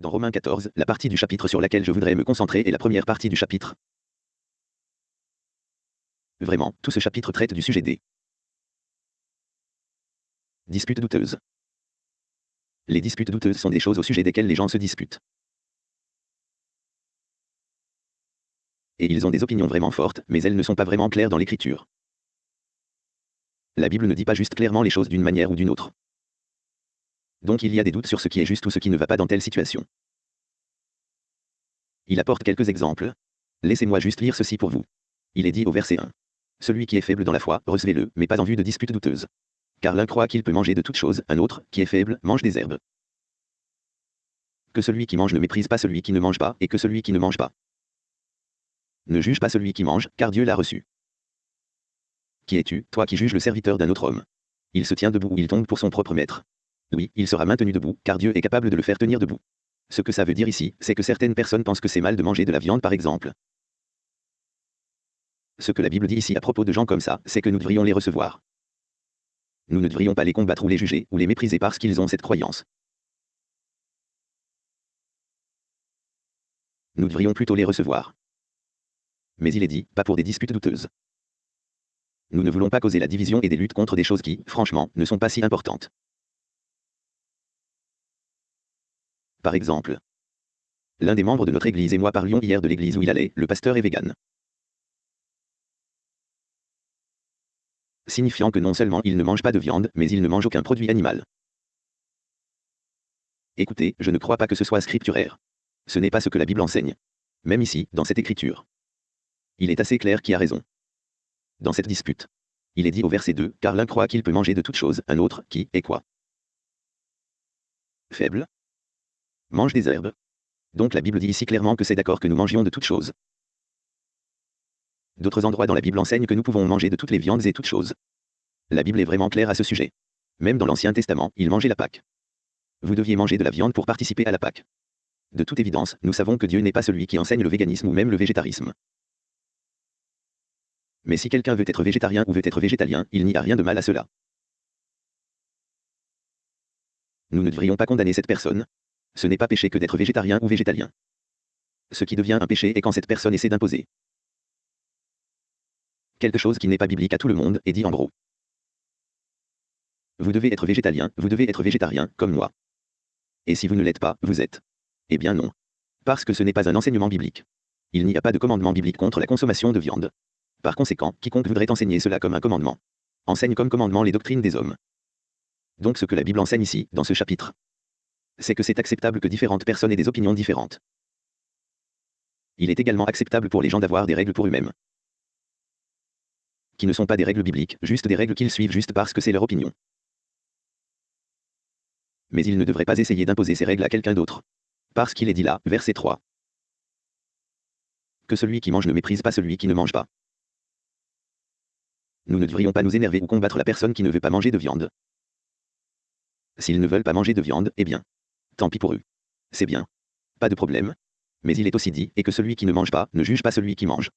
Dans Romains 14, la partie du chapitre sur laquelle je voudrais me concentrer est la première partie du chapitre. Vraiment, tout ce chapitre traite du sujet des disputes douteuses. Les disputes douteuses sont des choses au sujet desquelles les gens se disputent. Et ils ont des opinions vraiment fortes, mais elles ne sont pas vraiment claires dans l'écriture. La Bible ne dit pas juste clairement les choses d'une manière ou d'une autre. Donc il y a des doutes sur ce qui est juste ou ce qui ne va pas dans telle situation. Il apporte quelques exemples. Laissez-moi juste lire ceci pour vous. Il est dit au verset 1. Celui qui est faible dans la foi, recevez-le, mais pas en vue de disputes douteuses. Car l'un croit qu'il peut manger de toutes choses, un autre, qui est faible, mange des herbes. Que celui qui mange ne méprise pas celui qui ne mange pas, et que celui qui ne mange pas. Ne juge pas celui qui mange, car Dieu l'a reçu. Qui es-tu, toi qui juges le serviteur d'un autre homme? Il se tient debout ou il tombe pour son propre maître. Oui, il sera maintenu debout, car Dieu est capable de le faire tenir debout. Ce que ça veut dire ici, c'est que certaines personnes pensent que c'est mal de manger de la viande par exemple. Ce que la Bible dit ici à propos de gens comme ça, c'est que nous devrions les recevoir. Nous ne devrions pas les combattre ou les juger, ou les mépriser parce qu'ils ont cette croyance. Nous devrions plutôt les recevoir. Mais il est dit, pas pour des disputes douteuses. Nous ne voulons pas causer la division et des luttes contre des choses qui, franchement, ne sont pas si importantes. Par exemple, l'un des membres de notre église et moi parlions hier de l'église où il allait, le pasteur est vegan. Signifiant que non seulement il ne mange pas de viande, mais il ne mange aucun produit animal. Écoutez, je ne crois pas que ce soit scripturaire. Ce n'est pas ce que la Bible enseigne. Même ici, dans cette écriture. Il est assez clair qui a raison. Dans cette dispute. Il est dit au verset 2, car l'un croit qu'il peut manger de toutes choses, un autre, qui, est quoi? Faible Mange des herbes. Donc la Bible dit ici clairement que c'est d'accord que nous mangions de toutes choses. D'autres endroits dans la Bible enseignent que nous pouvons manger de toutes les viandes et toutes choses. La Bible est vraiment claire à ce sujet. Même dans l'Ancien Testament, il mangeait la Pâque. Vous deviez manger de la viande pour participer à la Pâque. De toute évidence, nous savons que Dieu n'est pas celui qui enseigne le véganisme ou même le végétarisme. Mais si quelqu'un veut être végétarien ou veut être végétalien, il n'y a rien de mal à cela. Nous ne devrions pas condamner cette personne, ce n'est pas péché que d'être végétarien ou végétalien. Ce qui devient un péché est quand cette personne essaie d'imposer quelque chose qui n'est pas biblique à tout le monde et dit en gros. Vous devez être végétalien, vous devez être végétarien, comme moi. Et si vous ne l'êtes pas, vous êtes. Eh bien non. Parce que ce n'est pas un enseignement biblique. Il n'y a pas de commandement biblique contre la consommation de viande. Par conséquent, quiconque voudrait enseigner cela comme un commandement, enseigne comme commandement les doctrines des hommes. Donc ce que la Bible enseigne ici, dans ce chapitre, c'est que c'est acceptable que différentes personnes aient des opinions différentes. Il est également acceptable pour les gens d'avoir des règles pour eux-mêmes. Qui ne sont pas des règles bibliques, juste des règles qu'ils suivent juste parce que c'est leur opinion. Mais ils ne devraient pas essayer d'imposer ces règles à quelqu'un d'autre. Parce qu'il est dit là, verset 3. Que celui qui mange ne méprise pas celui qui ne mange pas. Nous ne devrions pas nous énerver ou combattre la personne qui ne veut pas manger de viande. S'ils ne veulent pas manger de viande, eh bien, Tant pis pour eux. C'est bien. Pas de problème. Mais il est aussi dit, et que celui qui ne mange pas, ne juge pas celui qui mange.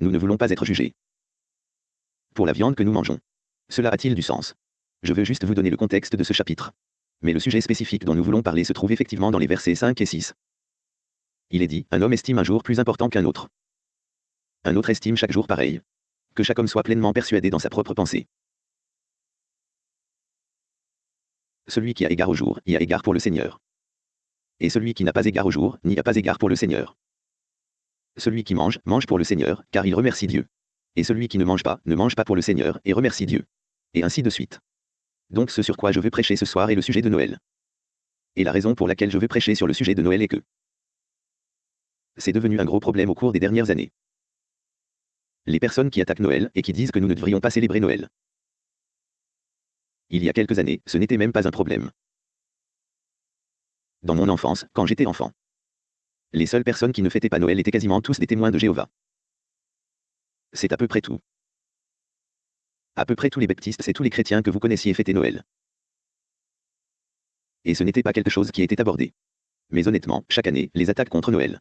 Nous ne voulons pas être jugés. Pour la viande que nous mangeons. Cela a-t-il du sens? Je veux juste vous donner le contexte de ce chapitre. Mais le sujet spécifique dont nous voulons parler se trouve effectivement dans les versets 5 et 6. Il est dit, un homme estime un jour plus important qu'un autre. Un autre estime chaque jour pareil. Que chaque homme soit pleinement persuadé dans sa propre pensée. Celui qui a égard au jour, y a égard pour le Seigneur. Et celui qui n'a pas égard au jour, n'y a pas égard pour le Seigneur. Celui qui mange, mange pour le Seigneur, car il remercie Dieu. Et celui qui ne mange pas, ne mange pas pour le Seigneur, et remercie Dieu. Et ainsi de suite. Donc ce sur quoi je veux prêcher ce soir est le sujet de Noël. Et la raison pour laquelle je veux prêcher sur le sujet de Noël est que c'est devenu un gros problème au cours des dernières années. Les personnes qui attaquent Noël et qui disent que nous ne devrions pas célébrer Noël. Il y a quelques années, ce n'était même pas un problème dans mon enfance, quand j'étais enfant. Les seules personnes qui ne fêtaient pas Noël étaient quasiment tous des témoins de Jéhovah. C'est à peu près tout. À peu près tous les baptistes et tous les chrétiens que vous connaissiez fêtaient Noël. Et ce n'était pas quelque chose qui était abordé. Mais honnêtement, chaque année, les attaques contre Noël.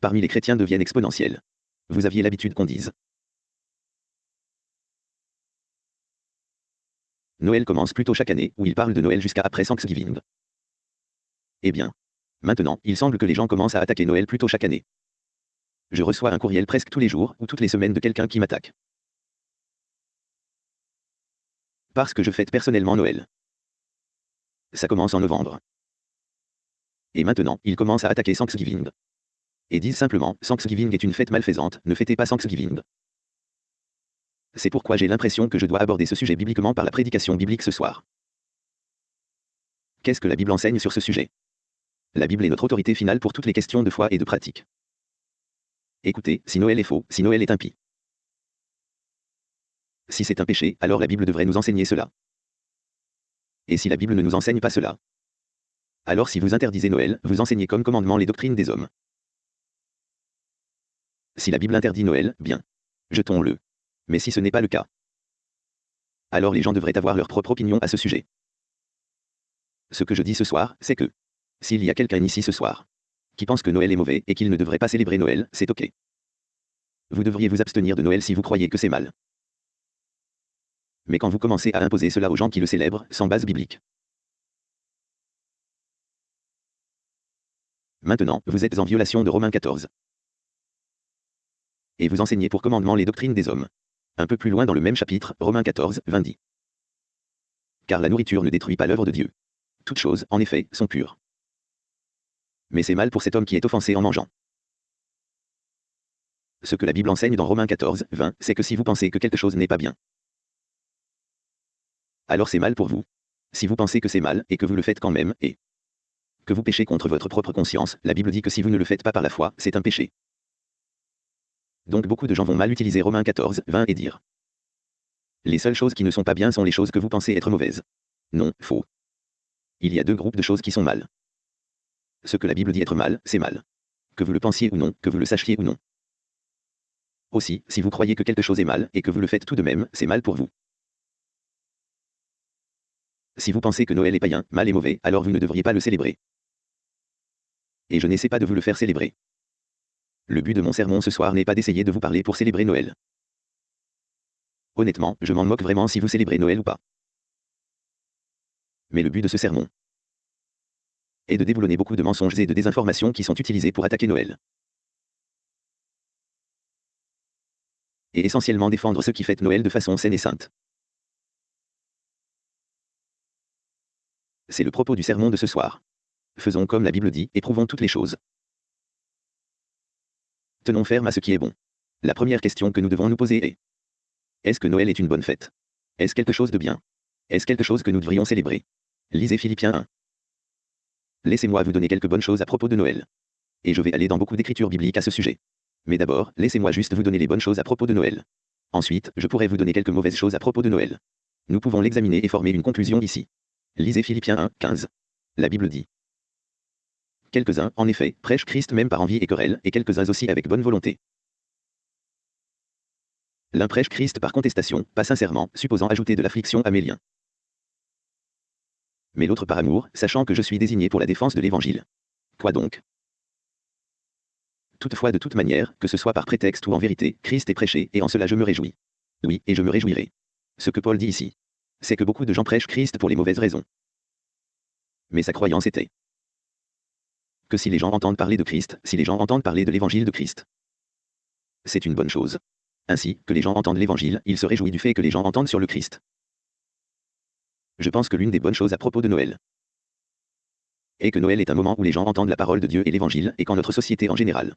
Parmi les chrétiens deviennent exponentielles. Vous aviez l'habitude qu'on dise. Noël commence plutôt chaque année, où il parle de Noël jusqu'à après Thanksgiving. Eh bien. Maintenant, il semble que les gens commencent à attaquer Noël plutôt chaque année. Je reçois un courriel presque tous les jours ou toutes les semaines de quelqu'un qui m'attaque. Parce que je fête personnellement Noël. Ça commence en novembre. Et maintenant, ils commencent à attaquer Thanksgiving. Et disent simplement, Thanksgiving est une fête malfaisante, ne fêtez pas Thanksgiving. C'est pourquoi j'ai l'impression que je dois aborder ce sujet bibliquement par la prédication biblique ce soir. Qu'est-ce que la Bible enseigne sur ce sujet? La Bible est notre autorité finale pour toutes les questions de foi et de pratique. Écoutez, si Noël est faux, si Noël est impie. Si c'est un péché, alors la Bible devrait nous enseigner cela. Et si la Bible ne nous enseigne pas cela? Alors si vous interdisez Noël, vous enseignez comme commandement les doctrines des hommes. Si la Bible interdit Noël, bien. Jetons-le. Mais si ce n'est pas le cas, alors les gens devraient avoir leur propre opinion à ce sujet. Ce que je dis ce soir, c'est que s'il y a quelqu'un ici ce soir qui pense que Noël est mauvais et qu'il ne devrait pas célébrer Noël, c'est ok. Vous devriez vous abstenir de Noël si vous croyez que c'est mal. Mais quand vous commencez à imposer cela aux gens qui le célèbrent, sans base biblique. Maintenant, vous êtes en violation de Romains 14. Et vous enseignez pour commandement les doctrines des hommes. Un peu plus loin dans le même chapitre, Romains 14, 20 dit. Car la nourriture ne détruit pas l'œuvre de Dieu. Toutes choses, en effet, sont pures. Mais c'est mal pour cet homme qui est offensé en mangeant. Ce que la Bible enseigne dans Romains 14, 20, c'est que si vous pensez que quelque chose n'est pas bien, alors c'est mal pour vous. Si vous pensez que c'est mal, et que vous le faites quand même, et que vous péchez contre votre propre conscience, la Bible dit que si vous ne le faites pas par la foi, c'est un péché. Donc beaucoup de gens vont mal utiliser Romains 14, 20 et dire Les seules choses qui ne sont pas bien sont les choses que vous pensez être mauvaises. Non, faux. Il y a deux groupes de choses qui sont mal. Ce que la Bible dit être mal, c'est mal. Que vous le pensiez ou non, que vous le sachiez ou non. Aussi, si vous croyez que quelque chose est mal, et que vous le faites tout de même, c'est mal pour vous. Si vous pensez que Noël est païen, mal et mauvais, alors vous ne devriez pas le célébrer. Et je n'essaie pas de vous le faire célébrer. Le but de mon sermon ce soir n'est pas d'essayer de vous parler pour célébrer Noël. Honnêtement, je m'en moque vraiment si vous célébrez Noël ou pas. Mais le but de ce sermon est de déboulonner beaucoup de mensonges et de désinformations qui sont utilisés pour attaquer Noël. Et essentiellement défendre ceux qui fêtent Noël de façon saine et sainte. C'est le propos du sermon de ce soir. Faisons comme la Bible dit, et prouvons toutes les choses. Ferme à ce qui est bon. La première question que nous devons nous poser est Est-ce que Noël est une bonne fête? Est-ce quelque chose de bien? Est-ce quelque chose que nous devrions célébrer? Lisez Philippiens 1. Laissez-moi vous donner quelques bonnes choses à propos de Noël. Et je vais aller dans beaucoup d'écritures bibliques à ce sujet. Mais d'abord, laissez-moi juste vous donner les bonnes choses à propos de Noël. Ensuite, je pourrais vous donner quelques mauvaises choses à propos de Noël. Nous pouvons l'examiner et former une conclusion ici. Lisez Philippiens 1, 15. La Bible dit Quelques-uns, en effet, prêchent Christ même par envie et querelle, et quelques-uns aussi avec bonne volonté. L'un prêche Christ par contestation, pas sincèrement, supposant ajouter de l'affliction à mes liens. Mais l'autre par amour, sachant que je suis désigné pour la défense de l'Évangile. Quoi donc? Toutefois de toute manière, que ce soit par prétexte ou en vérité, Christ est prêché, et en cela je me réjouis. Oui, et je me réjouirai. Ce que Paul dit ici, c'est que beaucoup de gens prêchent Christ pour les mauvaises raisons. Mais sa croyance était que si les gens entendent parler de Christ, si les gens entendent parler de l'évangile de Christ, c'est une bonne chose. Ainsi, que les gens entendent l'évangile, il se réjouit du fait que les gens entendent sur le Christ. Je pense que l'une des bonnes choses à propos de Noël est que Noël est un moment où les gens entendent la parole de Dieu et l'évangile, et qu'en notre société en général.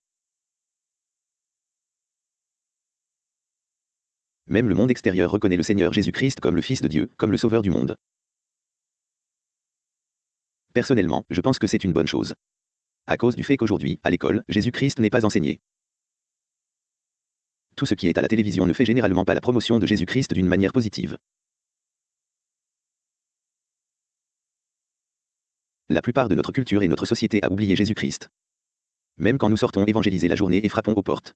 Même le monde extérieur reconnaît le Seigneur Jésus-Christ comme le Fils de Dieu, comme le Sauveur du monde. Personnellement, je pense que c'est une bonne chose à cause du fait qu'aujourd'hui, à l'école, Jésus-Christ n'est pas enseigné. Tout ce qui est à la télévision ne fait généralement pas la promotion de Jésus-Christ d'une manière positive. La plupart de notre culture et notre société a oublié Jésus-Christ. Même quand nous sortons évangéliser la journée et frappons aux portes.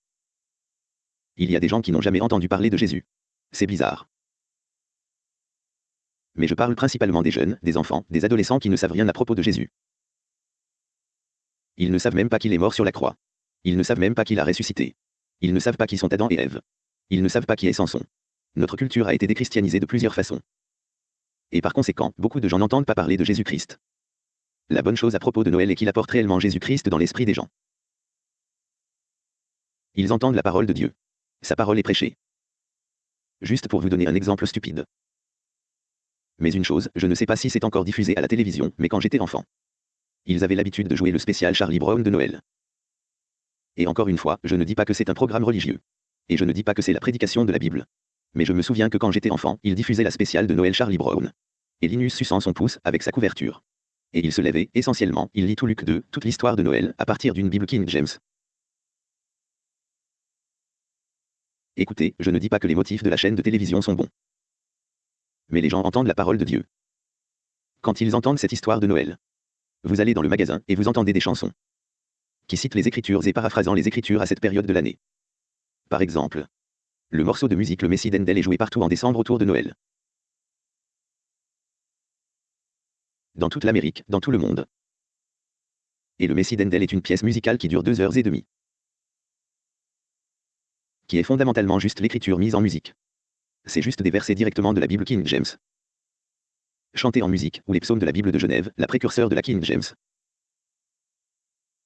Il y a des gens qui n'ont jamais entendu parler de Jésus. C'est bizarre. Mais je parle principalement des jeunes, des enfants, des adolescents qui ne savent rien à propos de Jésus. Ils ne savent même pas qu'il est mort sur la croix. Ils ne savent même pas qu'il a ressuscité. Ils ne savent pas qui sont Adam et Ève. Ils ne savent pas qui est Samson. Notre culture a été déchristianisée de plusieurs façons. Et par conséquent, beaucoup de gens n'entendent pas parler de Jésus-Christ. La bonne chose à propos de Noël est qu'il apporte réellement Jésus-Christ dans l'esprit des gens. Ils entendent la parole de Dieu. Sa parole est prêchée. Juste pour vous donner un exemple stupide. Mais une chose, je ne sais pas si c'est encore diffusé à la télévision, mais quand j'étais enfant. Ils avaient l'habitude de jouer le spécial Charlie Brown de Noël. Et encore une fois, je ne dis pas que c'est un programme religieux. Et je ne dis pas que c'est la prédication de la Bible. Mais je me souviens que quand j'étais enfant, ils diffusaient la spéciale de Noël Charlie Brown. Et Linus suçant son pouce avec sa couverture. Et il se levait, essentiellement, il lit tout Luc 2, toute l'histoire de Noël, à partir d'une Bible King James. Écoutez, je ne dis pas que les motifs de la chaîne de télévision sont bons. Mais les gens entendent la parole de Dieu. Quand ils entendent cette histoire de Noël, vous allez dans le magasin et vous entendez des chansons qui citent les Écritures et paraphrasant les Écritures à cette période de l'année. Par exemple, le morceau de musique Le Messie d'Endel est joué partout en décembre autour de Noël. Dans toute l'Amérique, dans tout le monde. Et le Messie d'Endel est une pièce musicale qui dure deux heures et demie qui est fondamentalement juste l'écriture mise en musique. C'est juste des versets directement de la Bible King James. Chantés en musique, ou les psaumes de la Bible de Genève, la précurseur de la King James.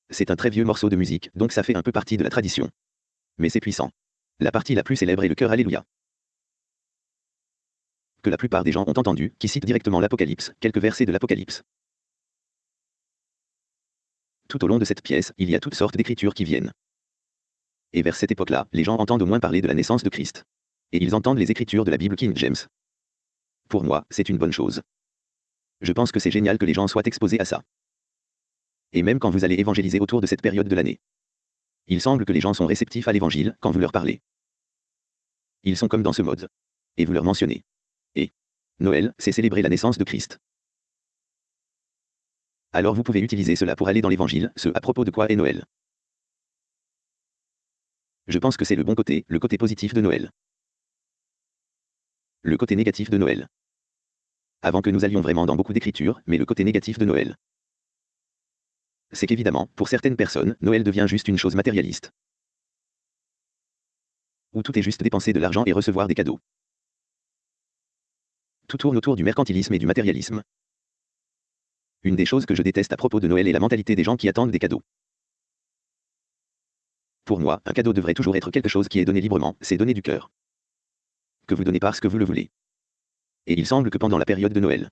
C'est un très vieux morceau de musique, donc ça fait un peu partie de la tradition. Mais c'est puissant. La partie la plus célèbre est le cœur Alléluia. Que la plupart des gens ont entendu, qui cite directement l'Apocalypse, quelques versets de l'Apocalypse. Tout au long de cette pièce, il y a toutes sortes d'écritures qui viennent. Et vers cette époque-là, les gens entendent au moins parler de la naissance de Christ. Et ils entendent les écritures de la Bible King James. Pour moi, c'est une bonne chose. Je pense que c'est génial que les gens soient exposés à ça. Et même quand vous allez évangéliser autour de cette période de l'année. Il semble que les gens sont réceptifs à l'évangile quand vous leur parlez. Ils sont comme dans ce mode. Et vous leur mentionnez. Et Noël, c'est célébrer la naissance de Christ. Alors vous pouvez utiliser cela pour aller dans l'évangile, ce à propos de quoi est Noël. Je pense que c'est le bon côté, le côté positif de Noël. Le côté négatif de Noël. Avant que nous allions vraiment dans beaucoup d'écritures, mais le côté négatif de Noël. C'est qu'évidemment, pour certaines personnes, Noël devient juste une chose matérialiste. Où tout est juste dépenser de l'argent et recevoir des cadeaux. Tout tourne autour du mercantilisme et du matérialisme. Une des choses que je déteste à propos de Noël est la mentalité des gens qui attendent des cadeaux. Pour moi, un cadeau devrait toujours être quelque chose qui est donné librement, c'est donner du cœur. Que vous donnez parce que vous le voulez. Et il semble que pendant la période de Noël,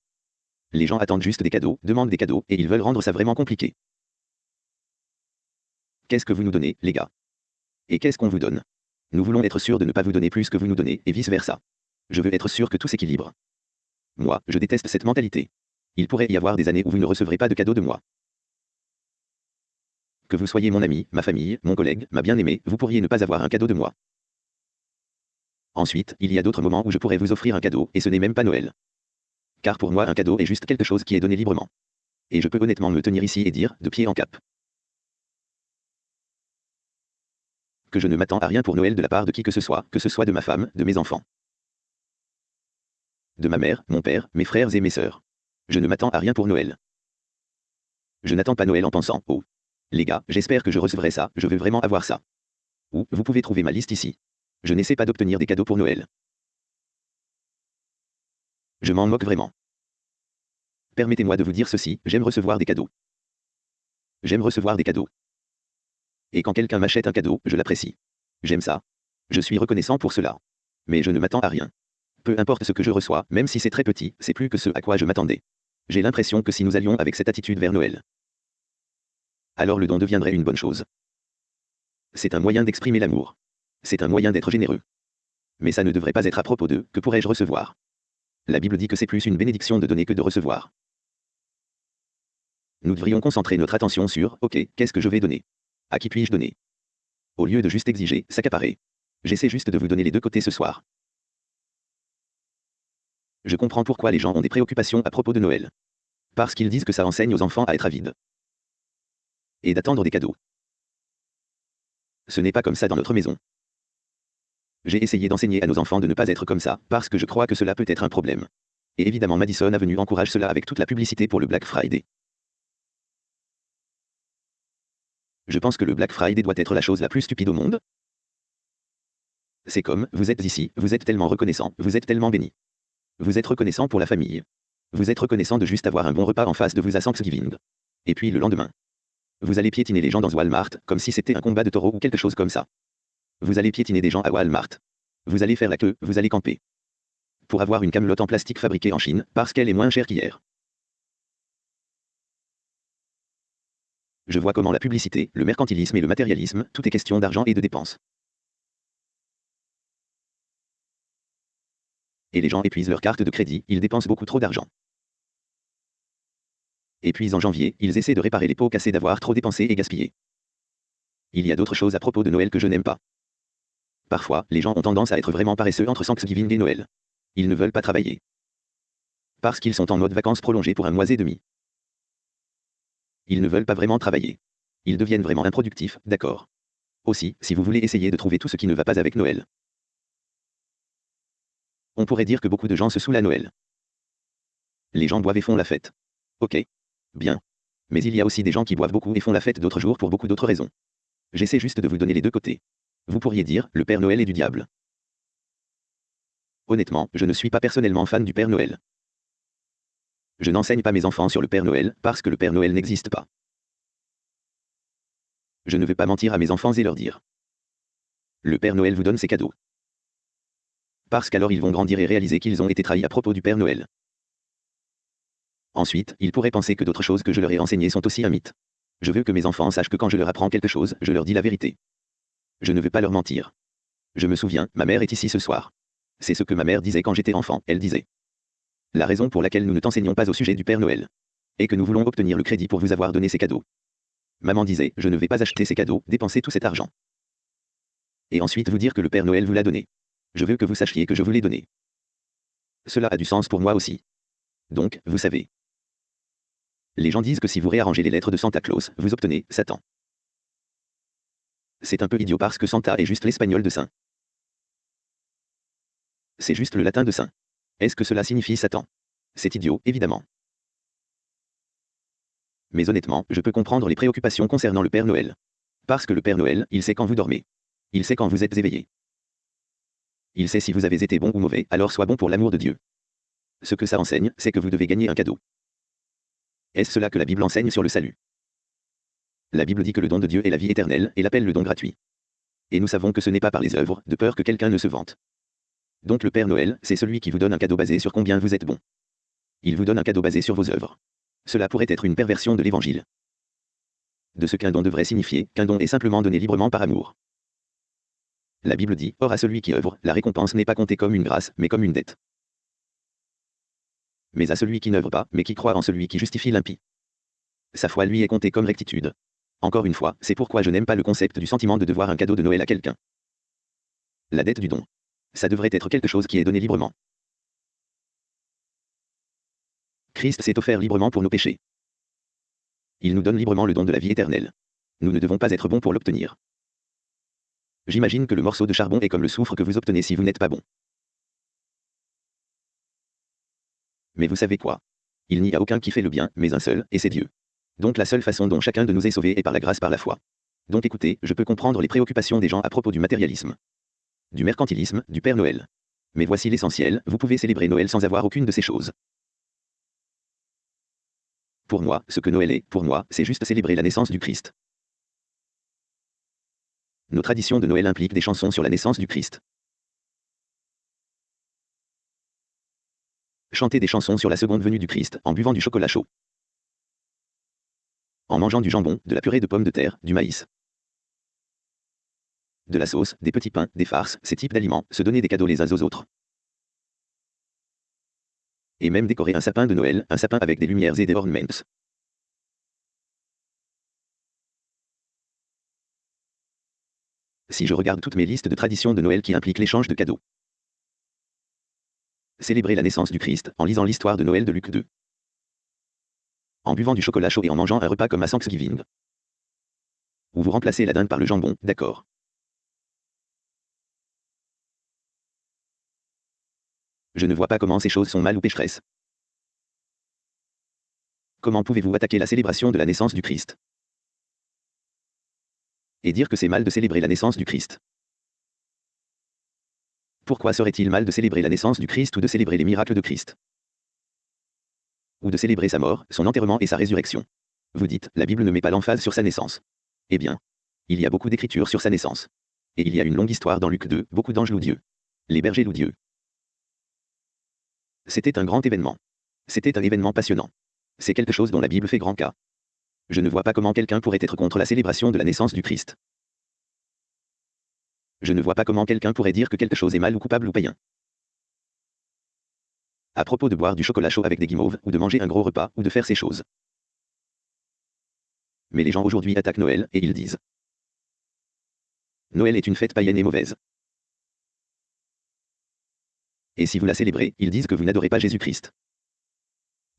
les gens attendent juste des cadeaux, demandent des cadeaux, et ils veulent rendre ça vraiment compliqué. Qu'est-ce que vous nous donnez, les gars? Et qu'est-ce qu'on vous donne? Nous voulons être sûrs de ne pas vous donner plus que vous nous donnez, et vice-versa. Je veux être sûr que tout s'équilibre. Moi, je déteste cette mentalité. Il pourrait y avoir des années où vous ne recevrez pas de cadeaux de moi. Que vous soyez mon ami, ma famille, mon collègue, ma bien-aimée, vous pourriez ne pas avoir un cadeau de moi. Ensuite, il y a d'autres moments où je pourrais vous offrir un cadeau, et ce n'est même pas Noël. Car pour moi un cadeau est juste quelque chose qui est donné librement. Et je peux honnêtement me tenir ici et dire, de pied en cap. Que je ne m'attends à rien pour Noël de la part de qui que ce soit, que ce soit de ma femme, de mes enfants. De ma mère, mon père, mes frères et mes sœurs. Je ne m'attends à rien pour Noël. Je n'attends pas Noël en pensant, oh, les gars, j'espère que je recevrai ça, je veux vraiment avoir ça. Ou, vous pouvez trouver ma liste ici. Je n'essaie pas d'obtenir des cadeaux pour Noël. Je m'en moque vraiment. Permettez-moi de vous dire ceci, j'aime recevoir des cadeaux. J'aime recevoir des cadeaux. Et quand quelqu'un m'achète un cadeau, je l'apprécie. J'aime ça. Je suis reconnaissant pour cela. Mais je ne m'attends à rien. Peu importe ce que je reçois, même si c'est très petit, c'est plus que ce à quoi je m'attendais. J'ai l'impression que si nous allions avec cette attitude vers Noël, alors le don deviendrait une bonne chose. C'est un moyen d'exprimer l'amour. C'est un moyen d'être généreux. Mais ça ne devrait pas être à propos de que pourrais-je recevoir? La Bible dit que c'est plus une bénédiction de donner que de recevoir. Nous devrions concentrer notre attention sur OK, qu'est-ce que je vais donner? À qui puis-je donner? Au lieu de juste exiger, s'accaparer. J'essaie juste de vous donner les deux côtés ce soir. Je comprends pourquoi les gens ont des préoccupations à propos de Noël. Parce qu'ils disent que ça enseigne aux enfants à être avides et d'attendre des cadeaux. Ce n'est pas comme ça dans notre maison. J'ai essayé d'enseigner à nos enfants de ne pas être comme ça, parce que je crois que cela peut être un problème. Et évidemment Madison Avenue encourage cela avec toute la publicité pour le Black Friday. Je pense que le Black Friday doit être la chose la plus stupide au monde. C'est comme, vous êtes ici, vous êtes tellement reconnaissant, vous êtes tellement béni. Vous êtes reconnaissant pour la famille. Vous êtes reconnaissant de juste avoir un bon repas en face de vous à Thanksgiving. Et puis le lendemain. Vous allez piétiner les gens dans Walmart, comme si c'était un combat de taureaux ou quelque chose comme ça. Vous allez piétiner des gens à Walmart. Vous allez faire la queue, vous allez camper. Pour avoir une camelote en plastique fabriquée en Chine, parce qu'elle est moins chère qu'hier. Je vois comment la publicité, le mercantilisme et le matérialisme, tout est question d'argent et de dépenses. Et les gens épuisent leur carte de crédit, ils dépensent beaucoup trop d'argent. Et puis en janvier, ils essaient de réparer les pots cassés d'avoir trop dépensé et gaspillé. Il y a d'autres choses à propos de Noël que je n'aime pas. Parfois, les gens ont tendance à être vraiment paresseux entre Thanksgiving et Noël. Ils ne veulent pas travailler. Parce qu'ils sont en mode vacances prolongées pour un mois et demi. Ils ne veulent pas vraiment travailler. Ils deviennent vraiment improductifs, d'accord. Aussi, si vous voulez essayer de trouver tout ce qui ne va pas avec Noël. On pourrait dire que beaucoup de gens se saoulent à Noël. Les gens boivent et font la fête. Ok. Bien. Mais il y a aussi des gens qui boivent beaucoup et font la fête d'autres jours pour beaucoup d'autres raisons. J'essaie juste de vous donner les deux côtés. Vous pourriez dire, le Père Noël est du diable. Honnêtement, je ne suis pas personnellement fan du Père Noël. Je n'enseigne pas mes enfants sur le Père Noël, parce que le Père Noël n'existe pas. Je ne veux pas mentir à mes enfants et leur dire. Le Père Noël vous donne ses cadeaux. Parce qu'alors ils vont grandir et réaliser qu'ils ont été trahis à propos du Père Noël. Ensuite, ils pourraient penser que d'autres choses que je leur ai enseignées sont aussi un mythe. Je veux que mes enfants sachent que quand je leur apprends quelque chose, je leur dis la vérité. Je ne veux pas leur mentir. Je me souviens, ma mère est ici ce soir. C'est ce que ma mère disait quand j'étais enfant, elle disait. La raison pour laquelle nous ne t'enseignons pas au sujet du Père Noël. Et que nous voulons obtenir le crédit pour vous avoir donné ces cadeaux. Maman disait, je ne vais pas acheter ces cadeaux, dépenser tout cet argent. Et ensuite vous dire que le Père Noël vous l'a donné. Je veux que vous sachiez que je vous l'ai donné. Cela a du sens pour moi aussi. Donc, vous savez. Les gens disent que si vous réarrangez les lettres de Santa Claus, vous obtenez Satan. C'est un peu idiot parce que Santa est juste l'espagnol de Saint. C'est juste le latin de Saint. Est-ce que cela signifie Satan? C'est idiot, évidemment. Mais honnêtement, je peux comprendre les préoccupations concernant le Père Noël. Parce que le Père Noël, il sait quand vous dormez. Il sait quand vous êtes éveillé. Il sait si vous avez été bon ou mauvais, alors sois bon pour l'amour de Dieu. Ce que ça enseigne, c'est que vous devez gagner un cadeau. Est-ce cela que la Bible enseigne sur le salut? La Bible dit que le don de Dieu est la vie éternelle, et l'appelle le don gratuit. Et nous savons que ce n'est pas par les œuvres, de peur que quelqu'un ne se vante. Donc le Père Noël, c'est celui qui vous donne un cadeau basé sur combien vous êtes bon. Il vous donne un cadeau basé sur vos œuvres. Cela pourrait être une perversion de l'Évangile. De ce qu'un don devrait signifier, qu'un don est simplement donné librement par amour. La Bible dit, Or à celui qui œuvre, la récompense n'est pas comptée comme une grâce, mais comme une dette mais à celui qui n'œuvre pas, mais qui croit en celui qui justifie l'impie. Sa foi lui est comptée comme rectitude. Encore une fois, c'est pourquoi je n'aime pas le concept du sentiment de devoir un cadeau de Noël à quelqu'un. La dette du don. Ça devrait être quelque chose qui est donné librement. Christ s'est offert librement pour nos péchés. Il nous donne librement le don de la vie éternelle. Nous ne devons pas être bons pour l'obtenir. J'imagine que le morceau de charbon est comme le soufre que vous obtenez si vous n'êtes pas bon. Mais vous savez quoi? Il n'y a aucun qui fait le bien, mais un seul, et c'est Dieu. Donc la seule façon dont chacun de nous est sauvé est par la grâce par la foi. Donc écoutez, je peux comprendre les préoccupations des gens à propos du matérialisme, du mercantilisme, du Père Noël. Mais voici l'essentiel, vous pouvez célébrer Noël sans avoir aucune de ces choses. Pour moi, ce que Noël est, pour moi, c'est juste célébrer la naissance du Christ. Nos traditions de Noël impliquent des chansons sur la naissance du Christ. chanter des chansons sur la seconde venue du Christ, en buvant du chocolat chaud. En mangeant du jambon, de la purée de pommes de terre, du maïs. De la sauce, des petits pains, des farces, ces types d'aliments, se donner des cadeaux les uns aux autres. Et même décorer un sapin de Noël, un sapin avec des lumières et des ornaments. Si je regarde toutes mes listes de traditions de Noël qui impliquent l'échange de cadeaux, Célébrer la naissance du Christ en lisant l'histoire de Noël de Luc 2. En buvant du chocolat chaud et en mangeant un repas comme à Thanksgiving. Ou vous remplacez la dinde par le jambon, d'accord. Je ne vois pas comment ces choses sont mal ou pécheresses. Comment pouvez-vous attaquer la célébration de la naissance du Christ? Et dire que c'est mal de célébrer la naissance du Christ pourquoi serait-il mal de célébrer la naissance du Christ ou de célébrer les miracles de Christ? Ou de célébrer sa mort, son enterrement et sa résurrection. Vous dites, la Bible ne met pas l'emphase sur sa naissance. Eh bien, il y a beaucoup d'écritures sur sa naissance. Et il y a une longue histoire dans Luc 2, beaucoup d'anges louent Dieu. Les bergers louent Dieu. C'était un grand événement. C'était un événement passionnant. C'est quelque chose dont la Bible fait grand cas. Je ne vois pas comment quelqu'un pourrait être contre la célébration de la naissance du Christ. Je ne vois pas comment quelqu'un pourrait dire que quelque chose est mal ou coupable ou païen. À propos de boire du chocolat chaud avec des guimauves, ou de manger un gros repas, ou de faire ces choses. Mais les gens aujourd'hui attaquent Noël, et ils disent Noël est une fête païenne et mauvaise. Et si vous la célébrez, ils disent que vous n'adorez pas Jésus-Christ.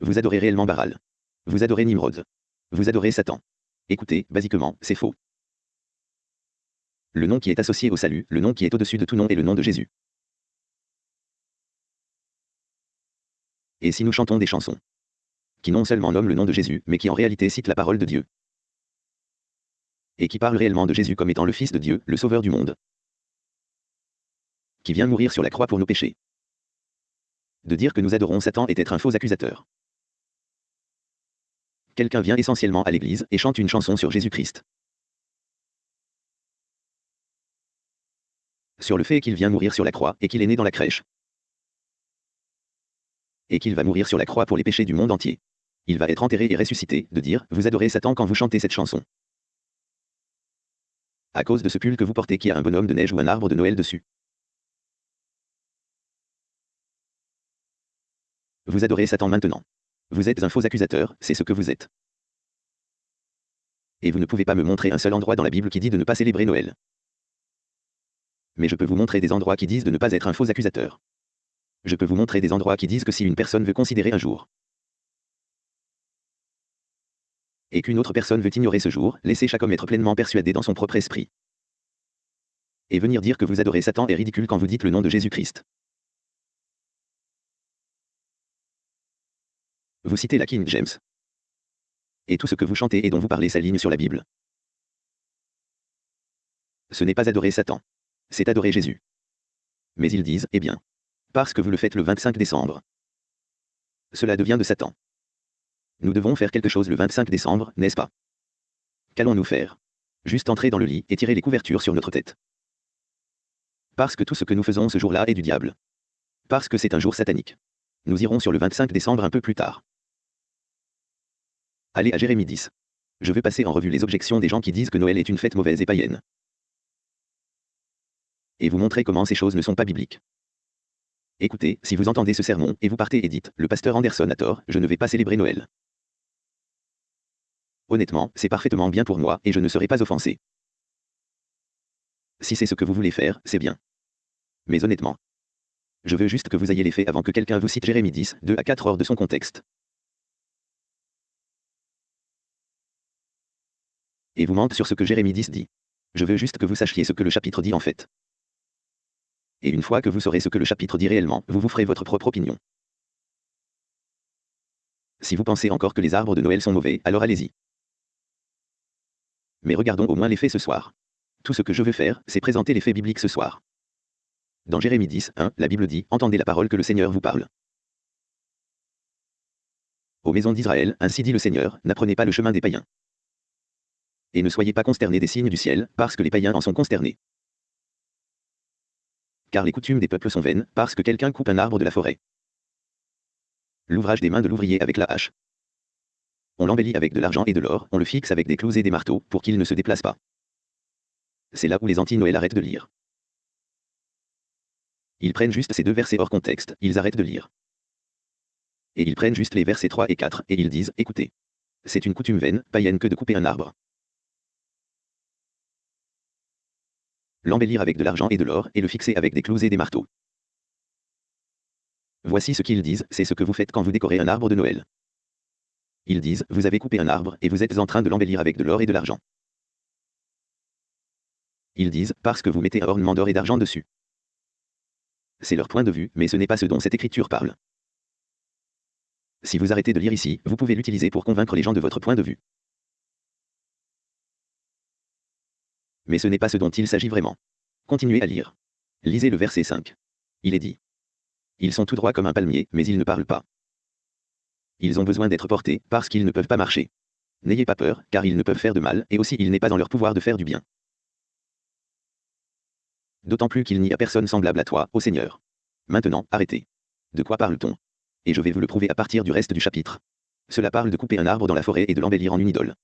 Vous adorez réellement Baral. Vous adorez Nimrod. Vous adorez Satan. Écoutez, basiquement, c'est faux. Le nom qui est associé au salut, le nom qui est au-dessus de tout nom est le nom de Jésus. Et si nous chantons des chansons qui non seulement nomment le nom de Jésus, mais qui en réalité citent la parole de Dieu, et qui parlent réellement de Jésus comme étant le Fils de Dieu, le Sauveur du monde, qui vient mourir sur la croix pour nos péchés. De dire que nous adorons Satan est être un faux accusateur. Quelqu'un vient essentiellement à l'église et chante une chanson sur Jésus-Christ. Sur le fait qu'il vient mourir sur la croix et qu'il est né dans la crèche. Et qu'il va mourir sur la croix pour les péchés du monde entier. Il va être enterré et ressuscité, de dire, vous adorez Satan quand vous chantez cette chanson. À cause de ce pull que vous portez qui a un bonhomme de neige ou un arbre de Noël dessus. Vous adorez Satan maintenant. Vous êtes un faux accusateur, c'est ce que vous êtes. Et vous ne pouvez pas me montrer un seul endroit dans la Bible qui dit de ne pas célébrer Noël. Mais je peux vous montrer des endroits qui disent de ne pas être un faux accusateur. Je peux vous montrer des endroits qui disent que si une personne veut considérer un jour et qu'une autre personne veut ignorer ce jour, laissez chaque homme être pleinement persuadé dans son propre esprit. Et venir dire que vous adorez Satan est ridicule quand vous dites le nom de Jésus-Christ. Vous citez la King James. Et tout ce que vous chantez et dont vous parlez s'aligne sur la Bible. Ce n'est pas adorer Satan. C'est adorer Jésus. Mais ils disent, eh bien. Parce que vous le faites le 25 décembre. Cela devient de Satan. Nous devons faire quelque chose le 25 décembre, n'est-ce pas? Qu'allons-nous faire? Juste entrer dans le lit et tirer les couvertures sur notre tête. Parce que tout ce que nous faisons ce jour-là est du diable. Parce que c'est un jour satanique. Nous irons sur le 25 décembre un peu plus tard. Allez à Jérémie 10. Je veux passer en revue les objections des gens qui disent que Noël est une fête mauvaise et païenne. Et vous montrer comment ces choses ne sont pas bibliques. Écoutez, si vous entendez ce sermon, et vous partez et dites, le pasteur Anderson a tort, je ne vais pas célébrer Noël. Honnêtement, c'est parfaitement bien pour moi, et je ne serai pas offensé. Si c'est ce que vous voulez faire, c'est bien. Mais honnêtement, je veux juste que vous ayez les faits avant que quelqu'un vous cite Jérémie 10, 2 à 4 hors de son contexte. Et vous mente sur ce que Jérémie 10 dit. Je veux juste que vous sachiez ce que le chapitre dit en fait. Et une fois que vous saurez ce que le chapitre dit réellement, vous vous ferez votre propre opinion. Si vous pensez encore que les arbres de Noël sont mauvais, alors allez-y. Mais regardons au moins les faits ce soir. Tout ce que je veux faire, c'est présenter les faits bibliques ce soir. Dans Jérémie 10, 1, la Bible dit Entendez la parole que le Seigneur vous parle. Aux maisons d'Israël, ainsi dit le Seigneur, n'apprenez pas le chemin des païens. Et ne soyez pas consternés des signes du ciel, parce que les païens en sont consternés. Car les coutumes des peuples sont vaines, parce que quelqu'un coupe un arbre de la forêt. L'ouvrage des mains de l'ouvrier avec la hache. On l'embellit avec de l'argent et de l'or, on le fixe avec des clous et des marteaux, pour qu'il ne se déplace pas. C'est là où les anti-Noël arrêtent de lire. Ils prennent juste ces deux versets hors contexte, ils arrêtent de lire. Et ils prennent juste les versets 3 et 4, et ils disent, écoutez. C'est une coutume vaine, païenne que de couper un arbre. L'embellir avec de l'argent et de l'or, et le fixer avec des clous et des marteaux. Voici ce qu'ils disent, c'est ce que vous faites quand vous décorez un arbre de Noël. Ils disent, vous avez coupé un arbre, et vous êtes en train de l'embellir avec de l'or et de l'argent. Ils disent, parce que vous mettez un ornement d'or et d'argent dessus. C'est leur point de vue, mais ce n'est pas ce dont cette écriture parle. Si vous arrêtez de lire ici, vous pouvez l'utiliser pour convaincre les gens de votre point de vue. Mais ce n'est pas ce dont il s'agit vraiment. Continuez à lire. Lisez le verset 5. Il est dit. Ils sont tout droits comme un palmier, mais ils ne parlent pas. Ils ont besoin d'être portés, parce qu'ils ne peuvent pas marcher. N'ayez pas peur, car ils ne peuvent faire de mal, et aussi il n'est pas dans leur pouvoir de faire du bien. D'autant plus qu'il n'y a personne semblable à toi, ô Seigneur. Maintenant, arrêtez. De quoi parle-t-on? Et je vais vous le prouver à partir du reste du chapitre. Cela parle de couper un arbre dans la forêt et de l'embellir en une idole.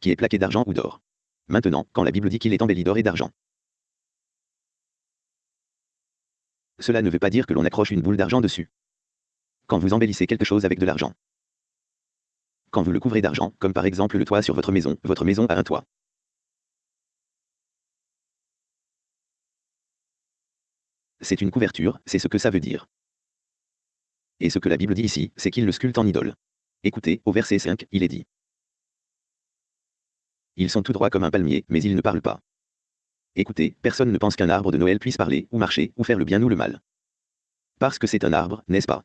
Qui est plaqué d'argent ou d'or. Maintenant, quand la Bible dit qu'il est embelli d'or et d'argent. Cela ne veut pas dire que l'on accroche une boule d'argent dessus. Quand vous embellissez quelque chose avec de l'argent. Quand vous le couvrez d'argent, comme par exemple le toit sur votre maison, votre maison a un toit. C'est une couverture, c'est ce que ça veut dire. Et ce que la Bible dit ici, c'est qu'il le sculpte en idole. Écoutez, au verset 5, il est dit. Ils sont tout droits comme un palmier, mais ils ne parlent pas. Écoutez, personne ne pense qu'un arbre de Noël puisse parler, ou marcher, ou faire le bien ou le mal. Parce que c'est un arbre, n'est-ce pas?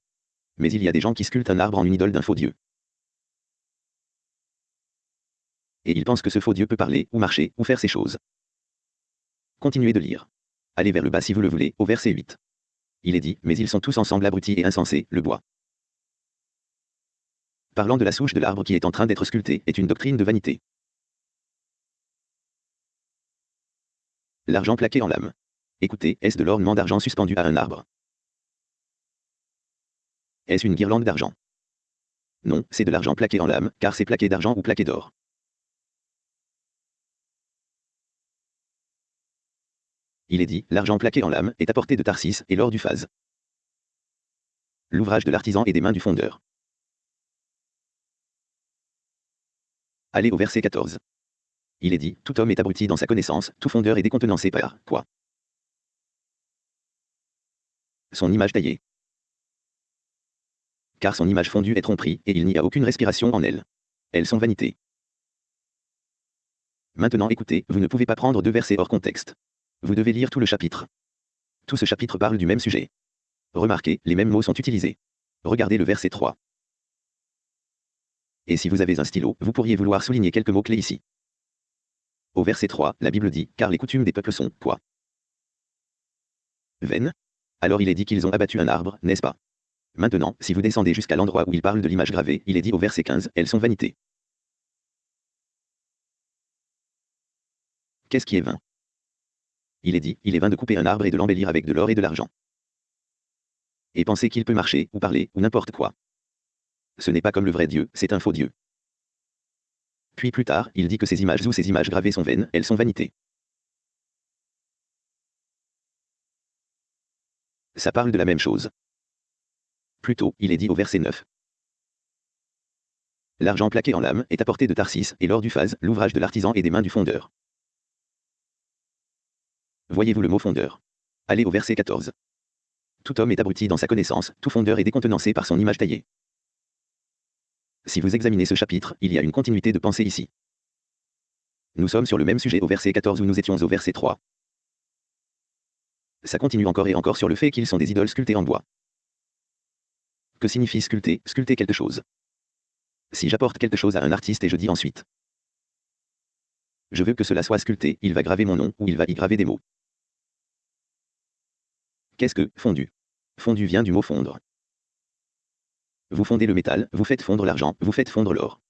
Mais il y a des gens qui sculptent un arbre en une idole d'un faux Dieu. Et ils pensent que ce faux Dieu peut parler, ou marcher, ou faire ces choses. Continuez de lire. Allez vers le bas si vous le voulez, au verset 8. Il est dit, mais ils sont tous ensemble abrutis et insensés, le bois. Parlant de la souche de l'arbre qui est en train d'être sculpté, est une doctrine de vanité. L'argent plaqué en lame. Écoutez, est-ce de l'ornement d'argent suspendu à un arbre? Est-ce une guirlande d'argent? Non, c'est de l'argent plaqué en lame, car c'est plaqué d'argent ou plaqué d'or. Il est dit, l'argent plaqué en lame est apporté de Tarsis et l'or du phase. L'ouvrage de l'artisan et des mains du fondeur. Allez au verset 14. Il est dit, tout homme est abruti dans sa connaissance, tout fondeur est décontenancé par quoi? Son image taillée. Car son image fondue est tromperie, et il n'y a aucune respiration en elle. Elles sont vanité. Maintenant écoutez, vous ne pouvez pas prendre deux versets hors contexte. Vous devez lire tout le chapitre. Tout ce chapitre parle du même sujet. Remarquez, les mêmes mots sont utilisés. Regardez le verset 3. Et si vous avez un stylo, vous pourriez vouloir souligner quelques mots-clés ici. Au verset 3, la Bible dit, car les coutumes des peuples sont, quoi? Vaines Alors il est dit qu'ils ont abattu un arbre, n'est-ce pas? Maintenant, si vous descendez jusqu'à l'endroit où il parle de l'image gravée, il est dit au verset 15, elles sont vanités. Qu'est-ce qui est vain? Il est dit, il est vain de couper un arbre et de l'embellir avec de l'or et de l'argent. Et penser qu'il peut marcher, ou parler, ou n'importe quoi. Ce n'est pas comme le vrai Dieu, c'est un faux Dieu. Puis plus tard, il dit que ces images ou ces images gravées sont vaines, elles sont vanités. Ça parle de la même chose. Plutôt, il est dit au verset 9. L'argent plaqué en lame est apporté de Tarsis, et l'or du phase, l'ouvrage de l'artisan et des mains du fondeur. Voyez-vous le mot fondeur? Allez au verset 14. Tout homme est abruti dans sa connaissance, tout fondeur est décontenancé par son image taillée. Si vous examinez ce chapitre, il y a une continuité de pensée ici. Nous sommes sur le même sujet au verset 14 où nous étions au verset 3. Ça continue encore et encore sur le fait qu'ils sont des idoles sculptées en bois. Que signifie sculpter? Sculpter quelque chose. Si j'apporte quelque chose à un artiste et je dis ensuite Je veux que cela soit sculpté, il va graver mon nom ou il va y graver des mots. Qu'est-ce que fondu? Fondu vient du mot fondre. Vous fondez le métal, vous faites fondre l'argent, vous faites fondre l'or.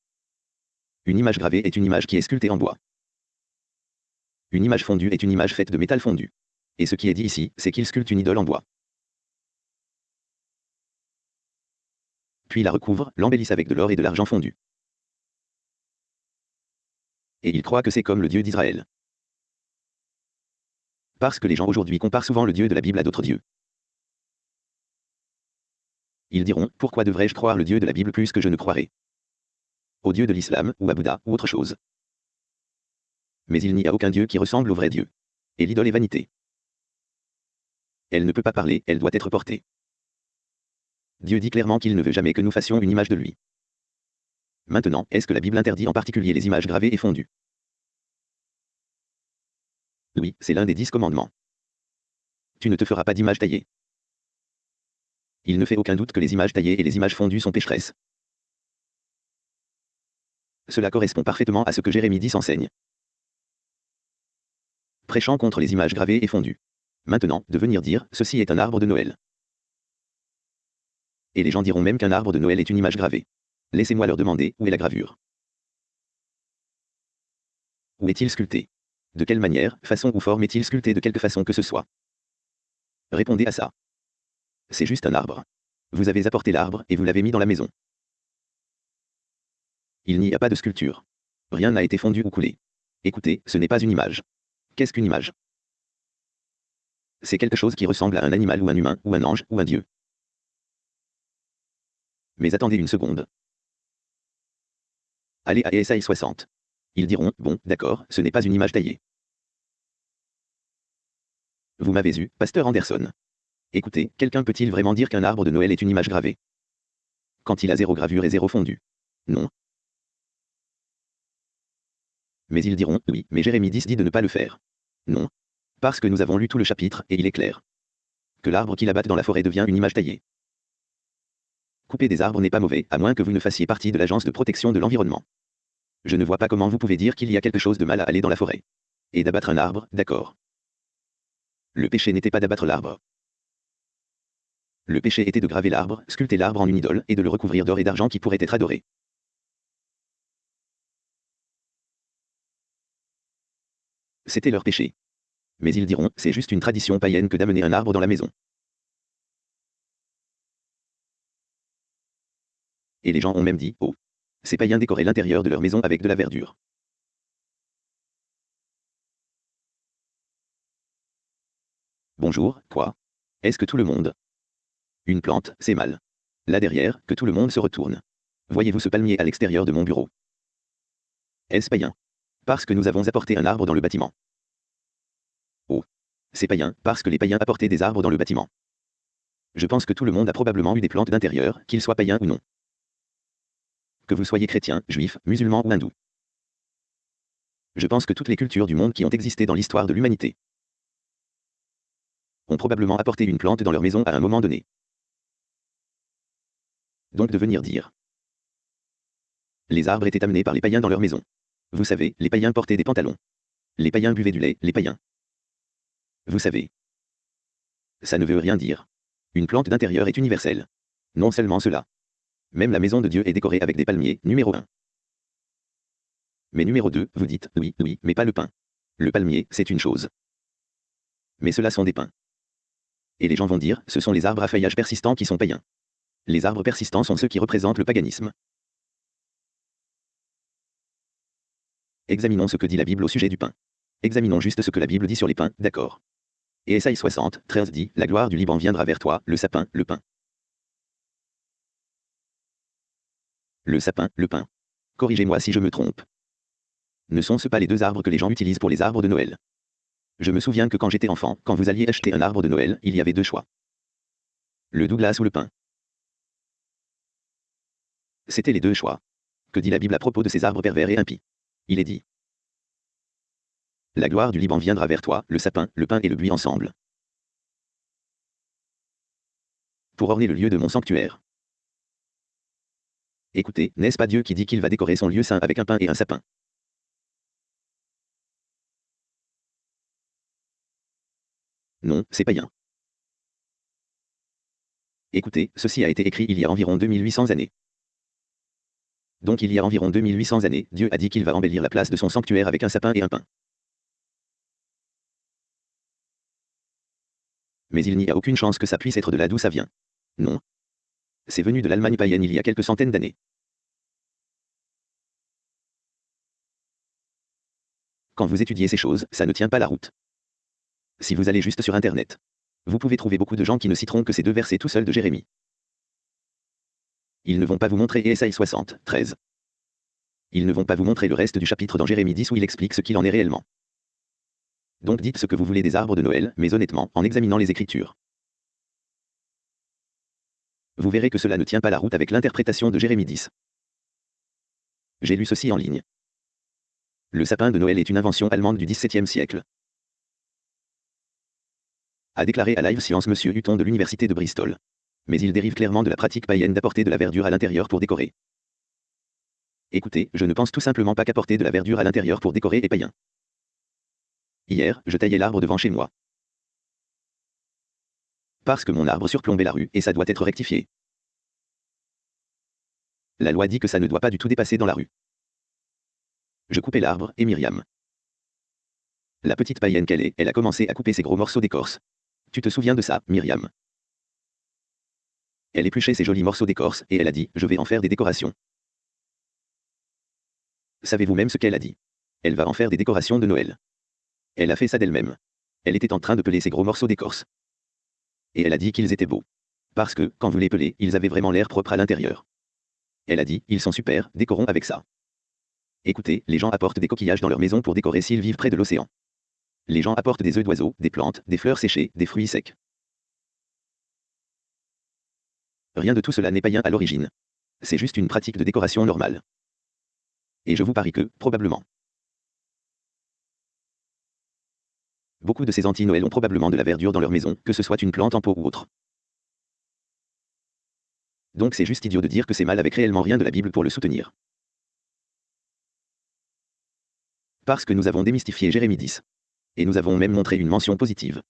Une image gravée est une image qui est sculptée en bois. Une image fondue est une image faite de métal fondu. Et ce qui est dit ici, c'est qu'il sculpte une idole en bois. Puis la recouvre, l'embellisse avec de l'or et de l'argent fondu. Et il croit que c'est comme le Dieu d'Israël parce que les gens aujourd'hui comparent souvent le Dieu de la Bible à d'autres dieux. Ils diront, pourquoi devrais-je croire le Dieu de la Bible plus que je ne croirais? Au Dieu de l'islam, ou à Bouddha, ou autre chose. Mais il n'y a aucun Dieu qui ressemble au vrai Dieu. Et l'idole est vanité. Elle ne peut pas parler, elle doit être portée. Dieu dit clairement qu'il ne veut jamais que nous fassions une image de lui. Maintenant, est-ce que la Bible interdit en particulier les images gravées et fondues? Oui, c'est l'un des dix commandements. Tu ne te feras pas d'image taillée. Il ne fait aucun doute que les images taillées et les images fondues sont pécheresses. Cela correspond parfaitement à ce que Jérémie 10 enseigne. Prêchant contre les images gravées et fondues. Maintenant, de venir dire, ceci est un arbre de Noël. Et les gens diront même qu'un arbre de Noël est une image gravée. Laissez-moi leur demander où est la gravure? Où est-il sculpté? De quelle manière, façon ou forme est-il sculpté? De quelque façon que ce soit? Répondez à ça. C'est juste un arbre. Vous avez apporté l'arbre et vous l'avez mis dans la maison. Il n'y a pas de sculpture. Rien n'a été fondu ou coulé. Écoutez, ce n'est pas une image. Qu'est-ce qu'une image? C'est quelque chose qui ressemble à un animal ou un humain, ou un ange, ou un dieu. Mais attendez une seconde. Allez à ESI 60. Ils diront, bon, d'accord, ce n'est pas une image taillée. Vous m'avez eu, pasteur Anderson. Écoutez, quelqu'un peut-il vraiment dire qu'un arbre de Noël est une image gravée? Quand il a zéro gravure et zéro fondu. Non. Mais ils diront, oui, mais Jérémie 10 dit de ne pas le faire. Non. Parce que nous avons lu tout le chapitre, et il est clair. Que l'arbre qui l'abatte dans la forêt devient une image taillée. Couper des arbres n'est pas mauvais, à moins que vous ne fassiez partie de l'agence de protection de l'environnement. Je ne vois pas comment vous pouvez dire qu'il y a quelque chose de mal à aller dans la forêt. Et d'abattre un arbre, d'accord. Le péché n'était pas d'abattre l'arbre. Le péché était de graver l'arbre, sculpter l'arbre en une idole, et de le recouvrir d'or et d'argent qui pourrait être adoré. C'était leur péché. Mais ils diront, c'est juste une tradition païenne que d'amener un arbre dans la maison. Et les gens ont même dit, oh. Ces païens décoraient l'intérieur de leur maison avec de la verdure. Bonjour, quoi Est-ce que tout le monde Une plante, c'est mal. Là derrière, que tout le monde se retourne. Voyez-vous ce palmier à l'extérieur de mon bureau? Est-ce païen? Parce que nous avons apporté un arbre dans le bâtiment. Oh. C'est païen, parce que les païens apportaient des arbres dans le bâtiment. Je pense que tout le monde a probablement eu des plantes d'intérieur, qu'ils soient païens ou non que vous soyez chrétien, juif, musulman ou hindou. Je pense que toutes les cultures du monde qui ont existé dans l'histoire de l'humanité ont probablement apporté une plante dans leur maison à un moment donné. Donc de venir dire. Les arbres étaient amenés par les païens dans leur maison. Vous savez, les païens portaient des pantalons. Les païens buvaient du lait, les païens. Vous savez. Ça ne veut rien dire. Une plante d'intérieur est universelle. Non seulement cela. Même la maison de Dieu est décorée avec des palmiers, numéro 1. Mais numéro 2, vous dites, oui, oui, mais pas le pain. Le palmier, c'est une chose. Mais cela sont des pins. Et les gens vont dire, ce sont les arbres à feuillage persistant qui sont païens. Les arbres persistants sont ceux qui représentent le paganisme. Examinons ce que dit la Bible au sujet du pain. Examinons juste ce que la Bible dit sur les pains, d'accord. Et Esaïe 60, 13 dit, La gloire du Liban viendra vers toi, le sapin, le pain. Le sapin, le pin. Corrigez-moi si je me trompe. Ne sont-ce pas les deux arbres que les gens utilisent pour les arbres de Noël? Je me souviens que quand j'étais enfant, quand vous alliez acheter un arbre de Noël, il y avait deux choix. Le Douglas ou le pin. C'était les deux choix. Que dit la Bible à propos de ces arbres pervers et impies? Il est dit. La gloire du Liban viendra vers toi, le sapin, le pin et le buis ensemble. Pour orner le lieu de mon sanctuaire. Écoutez, n'est-ce pas Dieu qui dit qu'il va décorer son lieu saint avec un pain et un sapin? Non, c'est païen. Écoutez, ceci a été écrit il y a environ 2800 années. Donc il y a environ 2800 années, Dieu a dit qu'il va embellir la place de son sanctuaire avec un sapin et un pain. Mais il n'y a aucune chance que ça puisse être de là d'où ça vient. Non, c'est venu de l'Allemagne païenne il y a quelques centaines d'années. Quand vous étudiez ces choses, ça ne tient pas la route. Si vous allez juste sur Internet, vous pouvez trouver beaucoup de gens qui ne citeront que ces deux versets tout seuls de Jérémie. Ils ne vont pas vous montrer Esaïe 60, 13. Ils ne vont pas vous montrer le reste du chapitre dans Jérémie 10 où il explique ce qu'il en est réellement. Donc dites ce que vous voulez des arbres de Noël, mais honnêtement, en examinant les Écritures. Vous verrez que cela ne tient pas la route avec l'interprétation de Jérémie 10. J'ai lu ceci en ligne. Le sapin de Noël est une invention allemande du XVIIe siècle. A déclaré à Live Science M. Hutton de l'Université de Bristol. Mais il dérive clairement de la pratique païenne d'apporter de la verdure à l'intérieur pour décorer. Écoutez, je ne pense tout simplement pas qu'apporter de la verdure à l'intérieur pour décorer est païen. Hier, je taillais l'arbre devant chez moi. Parce que mon arbre surplombait la rue et ça doit être rectifié. La loi dit que ça ne doit pas du tout dépasser dans la rue. Je coupais l'arbre, et Myriam. La petite païenne qu'elle est, elle a commencé à couper ses gros morceaux d'écorce. Tu te souviens de ça, Myriam? Elle épluchait ces jolis morceaux d'écorce, et elle a dit, je vais en faire des décorations. Savez-vous même ce qu'elle a dit? Elle va en faire des décorations de Noël. Elle a fait ça d'elle-même. Elle était en train de peler ces gros morceaux d'écorce. Et elle a dit qu'ils étaient beaux. Parce que, quand vous les pelez, ils avaient vraiment l'air propre à l'intérieur. Elle a dit, ils sont super, décorons avec ça. Écoutez, les gens apportent des coquillages dans leur maison pour décorer s'ils vivent près de l'océan. Les gens apportent des œufs d'oiseaux, des plantes, des fleurs séchées, des fruits secs. Rien de tout cela n'est païen à l'origine. C'est juste une pratique de décoration normale. Et je vous parie que, probablement. Beaucoup de ces anti-Noël ont probablement de la verdure dans leur maison, que ce soit une plante en pot ou autre. Donc c'est juste idiot de dire que c'est mal avec réellement rien de la Bible pour le soutenir. Parce que nous avons démystifié Jérémie 10. Et nous avons même montré une mention positive.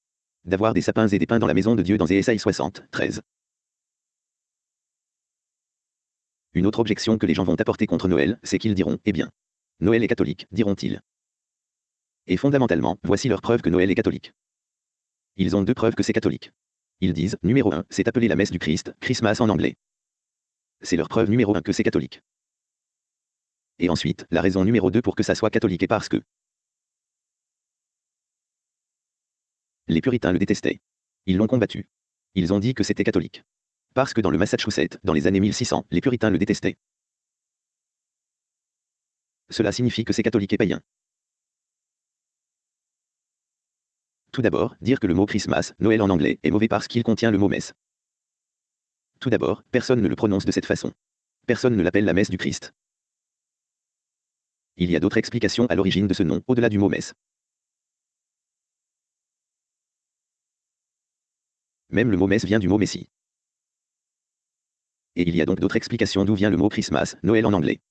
D'avoir des sapins et des pins dans la maison de Dieu dans Ésaïe 60, 13. Une autre objection que les gens vont apporter contre Noël, c'est qu'ils diront, eh bien, Noël est catholique, diront-ils. Et fondamentalement, voici leur preuve que Noël est catholique. Ils ont deux preuves que c'est catholique. Ils disent, numéro 1, c'est appelé la messe du Christ, Christmas en anglais. C'est leur preuve numéro 1 que c'est catholique. Et ensuite, la raison numéro 2 pour que ça soit catholique est parce que les puritains le détestaient. Ils l'ont combattu. Ils ont dit que c'était catholique. Parce que dans le Massachusetts, dans les années 1600, les puritains le détestaient. Cela signifie que c'est catholique et païen. Tout d'abord, dire que le mot Christmas, Noël en anglais, est mauvais parce qu'il contient le mot messe. Tout d'abord, personne ne le prononce de cette façon. Personne ne l'appelle la messe du Christ. Il y a d'autres explications à l'origine de ce nom, au-delà du mot messe. Même le mot messe vient du mot messie. Et il y a donc d'autres explications d'où vient le mot Christmas, Noël en anglais.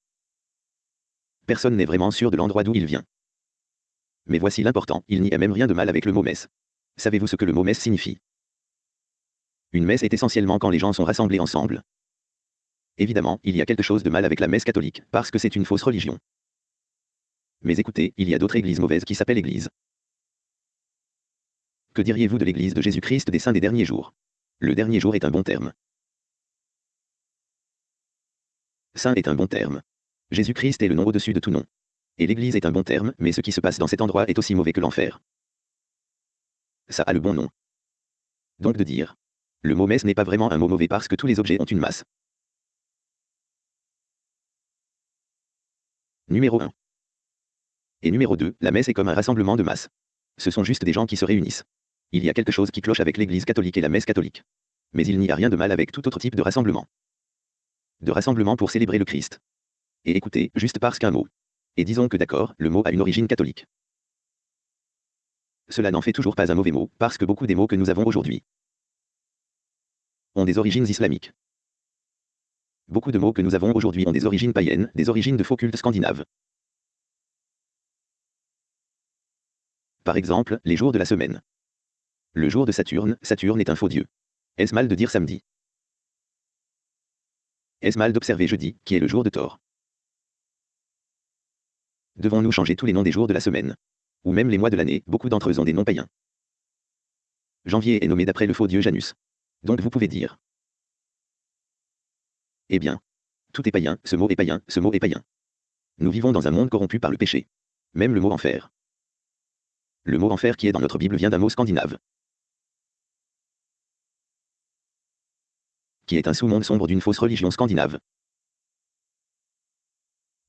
Personne n'est vraiment sûr de l'endroit d'où il vient. Mais voici l'important, il n'y a même rien de mal avec le mot messe. Savez-vous ce que le mot messe signifie? Une messe est essentiellement quand les gens sont rassemblés ensemble. Évidemment, il y a quelque chose de mal avec la messe catholique, parce que c'est une fausse religion. Mais écoutez, il y a d'autres églises mauvaises qui s'appellent églises. Que diriez-vous de l'église de Jésus-Christ des saints des derniers jours? Le dernier jour est un bon terme. Saint est un bon terme. Jésus-Christ est le nom au-dessus de tout nom. Et l'Église est un bon terme, mais ce qui se passe dans cet endroit est aussi mauvais que l'enfer. Ça a le bon nom. Donc de dire. Le mot messe n'est pas vraiment un mot mauvais parce que tous les objets ont une masse. Numéro 1. Et numéro 2, la messe est comme un rassemblement de masse. Ce sont juste des gens qui se réunissent. Il y a quelque chose qui cloche avec l'Église catholique et la messe catholique. Mais il n'y a rien de mal avec tout autre type de rassemblement. De rassemblement pour célébrer le Christ. Et écoutez, juste parce qu'un mot, et disons que d'accord, le mot a une origine catholique. Cela n'en fait toujours pas un mauvais mot, parce que beaucoup des mots que nous avons aujourd'hui ont des origines islamiques. Beaucoup de mots que nous avons aujourd'hui ont des origines païennes, des origines de faux cultes scandinaves. Par exemple, les jours de la semaine. Le jour de Saturne, Saturne est un faux dieu. Est-ce mal de dire samedi? Est-ce mal d'observer jeudi, qui est le jour de Thor Devons-nous changer tous les noms des jours de la semaine? Ou même les mois de l'année, beaucoup d'entre eux ont des noms païens. Janvier est nommé d'après le faux dieu Janus. Donc vous pouvez dire. Eh bien. Tout est païen, ce mot est païen, ce mot est païen. Nous vivons dans un monde corrompu par le péché. Même le mot enfer. Le mot enfer qui est dans notre Bible vient d'un mot scandinave. Qui est un sous-monde sombre d'une fausse religion scandinave.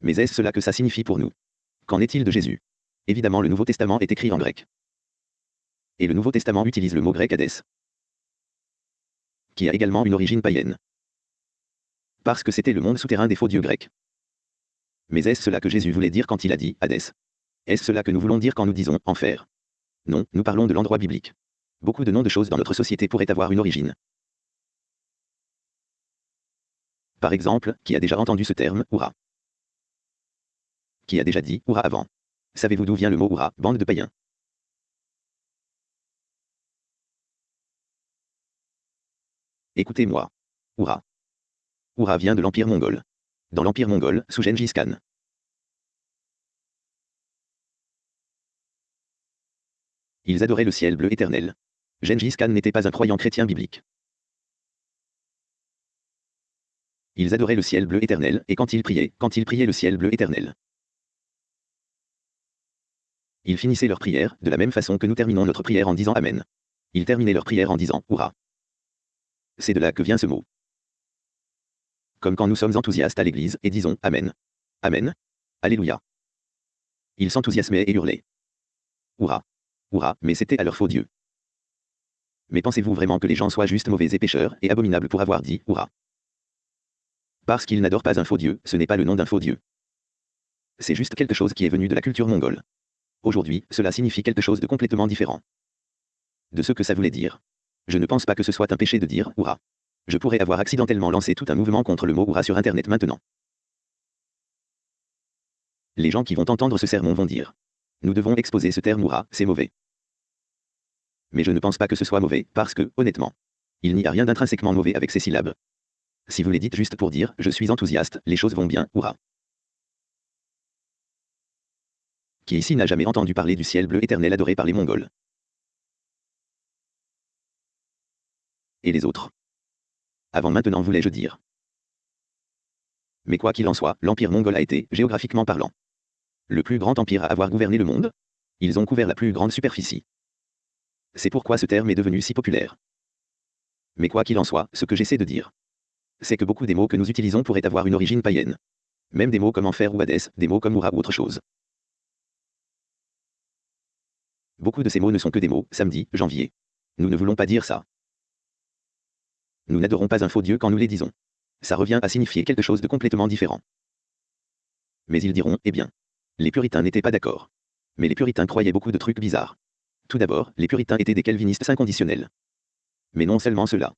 Mais est-ce cela que ça signifie pour nous? Qu'en est-il de Jésus? Évidemment, le Nouveau Testament est écrit en grec. Et le Nouveau Testament utilise le mot grec Hadès, qui a également une origine païenne. Parce que c'était le monde souterrain des faux dieux grecs. Mais est-ce cela que Jésus voulait dire quand il a dit Hadès Est-ce cela que nous voulons dire quand nous disons enfer? Non, nous parlons de l'endroit biblique. Beaucoup de noms de choses dans notre société pourraient avoir une origine. Par exemple, qui a déjà entendu ce terme, Oura qui a déjà dit Oura avant. Savez-vous d'où vient le mot Oura, bande de païens? Écoutez-moi. Oura. Oura vient de l'Empire mongol. Dans l'Empire mongol, sous Gengis Khan. Ils adoraient le ciel bleu éternel. Gengis Khan n'était pas un croyant chrétien biblique. Ils adoraient le ciel bleu éternel, et quand ils priaient, quand ils priaient le ciel bleu éternel. Ils finissaient leur prière, de la même façon que nous terminons notre prière en disant Amen. Ils terminaient leur prière en disant Hourra. C'est de là que vient ce mot. Comme quand nous sommes enthousiastes à l'église et disons Amen. Amen. Alléluia. Ils s'enthousiasmaient et hurlaient. Hourra. Hourra, mais c'était à leur faux Dieu. Mais pensez-vous vraiment que les gens soient juste mauvais et pécheurs et abominables pour avoir dit Hourra Parce qu'ils n'adorent pas un faux Dieu, ce n'est pas le nom d'un faux Dieu. C'est juste quelque chose qui est venu de la culture mongole. Aujourd'hui, cela signifie quelque chose de complètement différent. De ce que ça voulait dire. Je ne pense pas que ce soit un péché de dire Hourra. Je pourrais avoir accidentellement lancé tout un mouvement contre le mot Hourra sur Internet maintenant. Les gens qui vont entendre ce sermon vont dire. Nous devons exposer ce terme Hourra, c'est mauvais. Mais je ne pense pas que ce soit mauvais, parce que, honnêtement, il n'y a rien d'intrinsèquement mauvais avec ces syllabes. Si vous les dites juste pour dire je suis enthousiaste, les choses vont bien, Hourra. Qui ici n'a jamais entendu parler du ciel bleu éternel adoré par les Mongols? Et les autres? Avant maintenant voulais-je dire? Mais quoi qu'il en soit, l'empire mongol a été, géographiquement parlant, le plus grand empire à avoir gouverné le monde Ils ont couvert la plus grande superficie. C'est pourquoi ce terme est devenu si populaire. Mais quoi qu'il en soit, ce que j'essaie de dire, c'est que beaucoup des mots que nous utilisons pourraient avoir une origine païenne. Même des mots comme enfer ou Hadès, des mots comme Oura ou autre chose. Beaucoup de ces mots ne sont que des mots, samedi, janvier. Nous ne voulons pas dire ça. Nous n'adorons pas un faux Dieu quand nous les disons. Ça revient à signifier quelque chose de complètement différent. Mais ils diront, eh bien. Les puritains n'étaient pas d'accord. Mais les puritains croyaient beaucoup de trucs bizarres. Tout d'abord, les puritains étaient des calvinistes inconditionnels. Mais non seulement cela.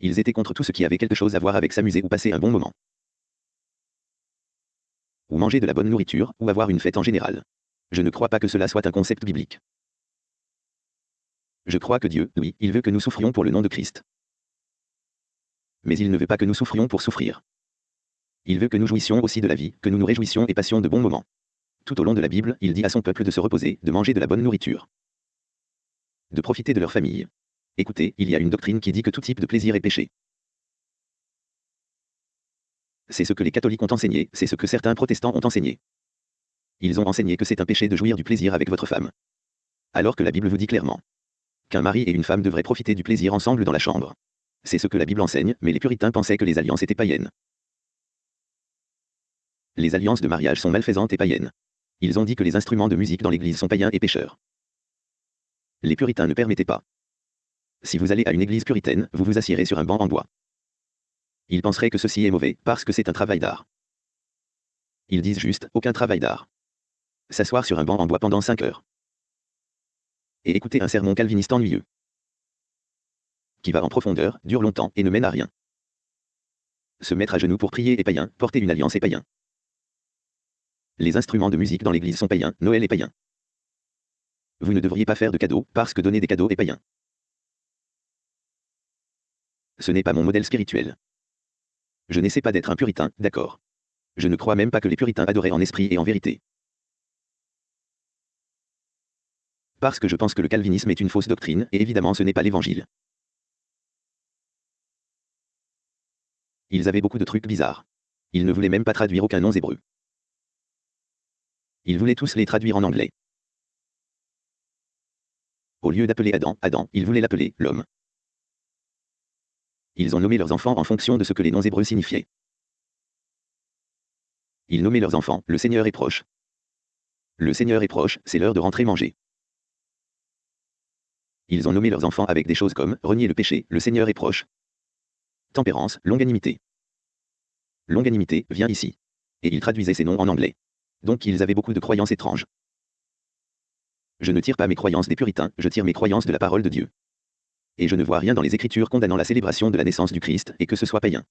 Ils étaient contre tout ce qui avait quelque chose à voir avec s'amuser ou passer un bon moment. Ou manger de la bonne nourriture, ou avoir une fête en général. Je ne crois pas que cela soit un concept biblique. Je crois que Dieu, oui, il veut que nous souffrions pour le nom de Christ. Mais il ne veut pas que nous souffrions pour souffrir. Il veut que nous jouissions aussi de la vie, que nous nous réjouissions et passions de bons moments. Tout au long de la Bible, il dit à son peuple de se reposer, de manger de la bonne nourriture. De profiter de leur famille. Écoutez, il y a une doctrine qui dit que tout type de plaisir est péché. C'est ce que les catholiques ont enseigné, c'est ce que certains protestants ont enseigné. Ils ont enseigné que c'est un péché de jouir du plaisir avec votre femme. Alors que la Bible vous dit clairement qu'un mari et une femme devraient profiter du plaisir ensemble dans la chambre. C'est ce que la Bible enseigne, mais les puritains pensaient que les alliances étaient païennes. Les alliances de mariage sont malfaisantes et païennes. Ils ont dit que les instruments de musique dans l'église sont païens et pécheurs. Les puritains ne permettaient pas. Si vous allez à une église puritaine, vous vous assiérez sur un banc en bois. Ils penseraient que ceci est mauvais, parce que c'est un travail d'art. Ils disent juste, aucun travail d'art. S'asseoir sur un banc en bois pendant 5 heures. Et écouter un sermon calviniste ennuyeux. Qui va en profondeur, dure longtemps et ne mène à rien. Se mettre à genoux pour prier est païen, porter une alliance est païen. Les instruments de musique dans l'église sont païens, Noël est païen. Vous ne devriez pas faire de cadeaux, parce que donner des cadeaux est païen. Ce n'est pas mon modèle spirituel. Je n'essaie pas d'être un puritain, d'accord. Je ne crois même pas que les puritains adoraient en esprit et en vérité. Parce que je pense que le calvinisme est une fausse doctrine, et évidemment ce n'est pas l'évangile. Ils avaient beaucoup de trucs bizarres. Ils ne voulaient même pas traduire aucun nom hébreu. Ils voulaient tous les traduire en anglais. Au lieu d'appeler Adam, Adam, ils voulaient l'appeler l'homme. Ils ont nommé leurs enfants en fonction de ce que les noms hébreux signifiaient. Ils nommaient leurs enfants, le Seigneur est proche. Le Seigneur est proche, c'est l'heure de rentrer manger. Ils ont nommé leurs enfants avec des choses comme renier le péché, le Seigneur est proche. Tempérance, longanimité. Longanimité vient ici. Et ils traduisaient ces noms en anglais. Donc ils avaient beaucoup de croyances étranges. Je ne tire pas mes croyances des puritains, je tire mes croyances de la parole de Dieu et je ne vois rien dans les Écritures condamnant la célébration de la naissance du Christ et que ce soit païen.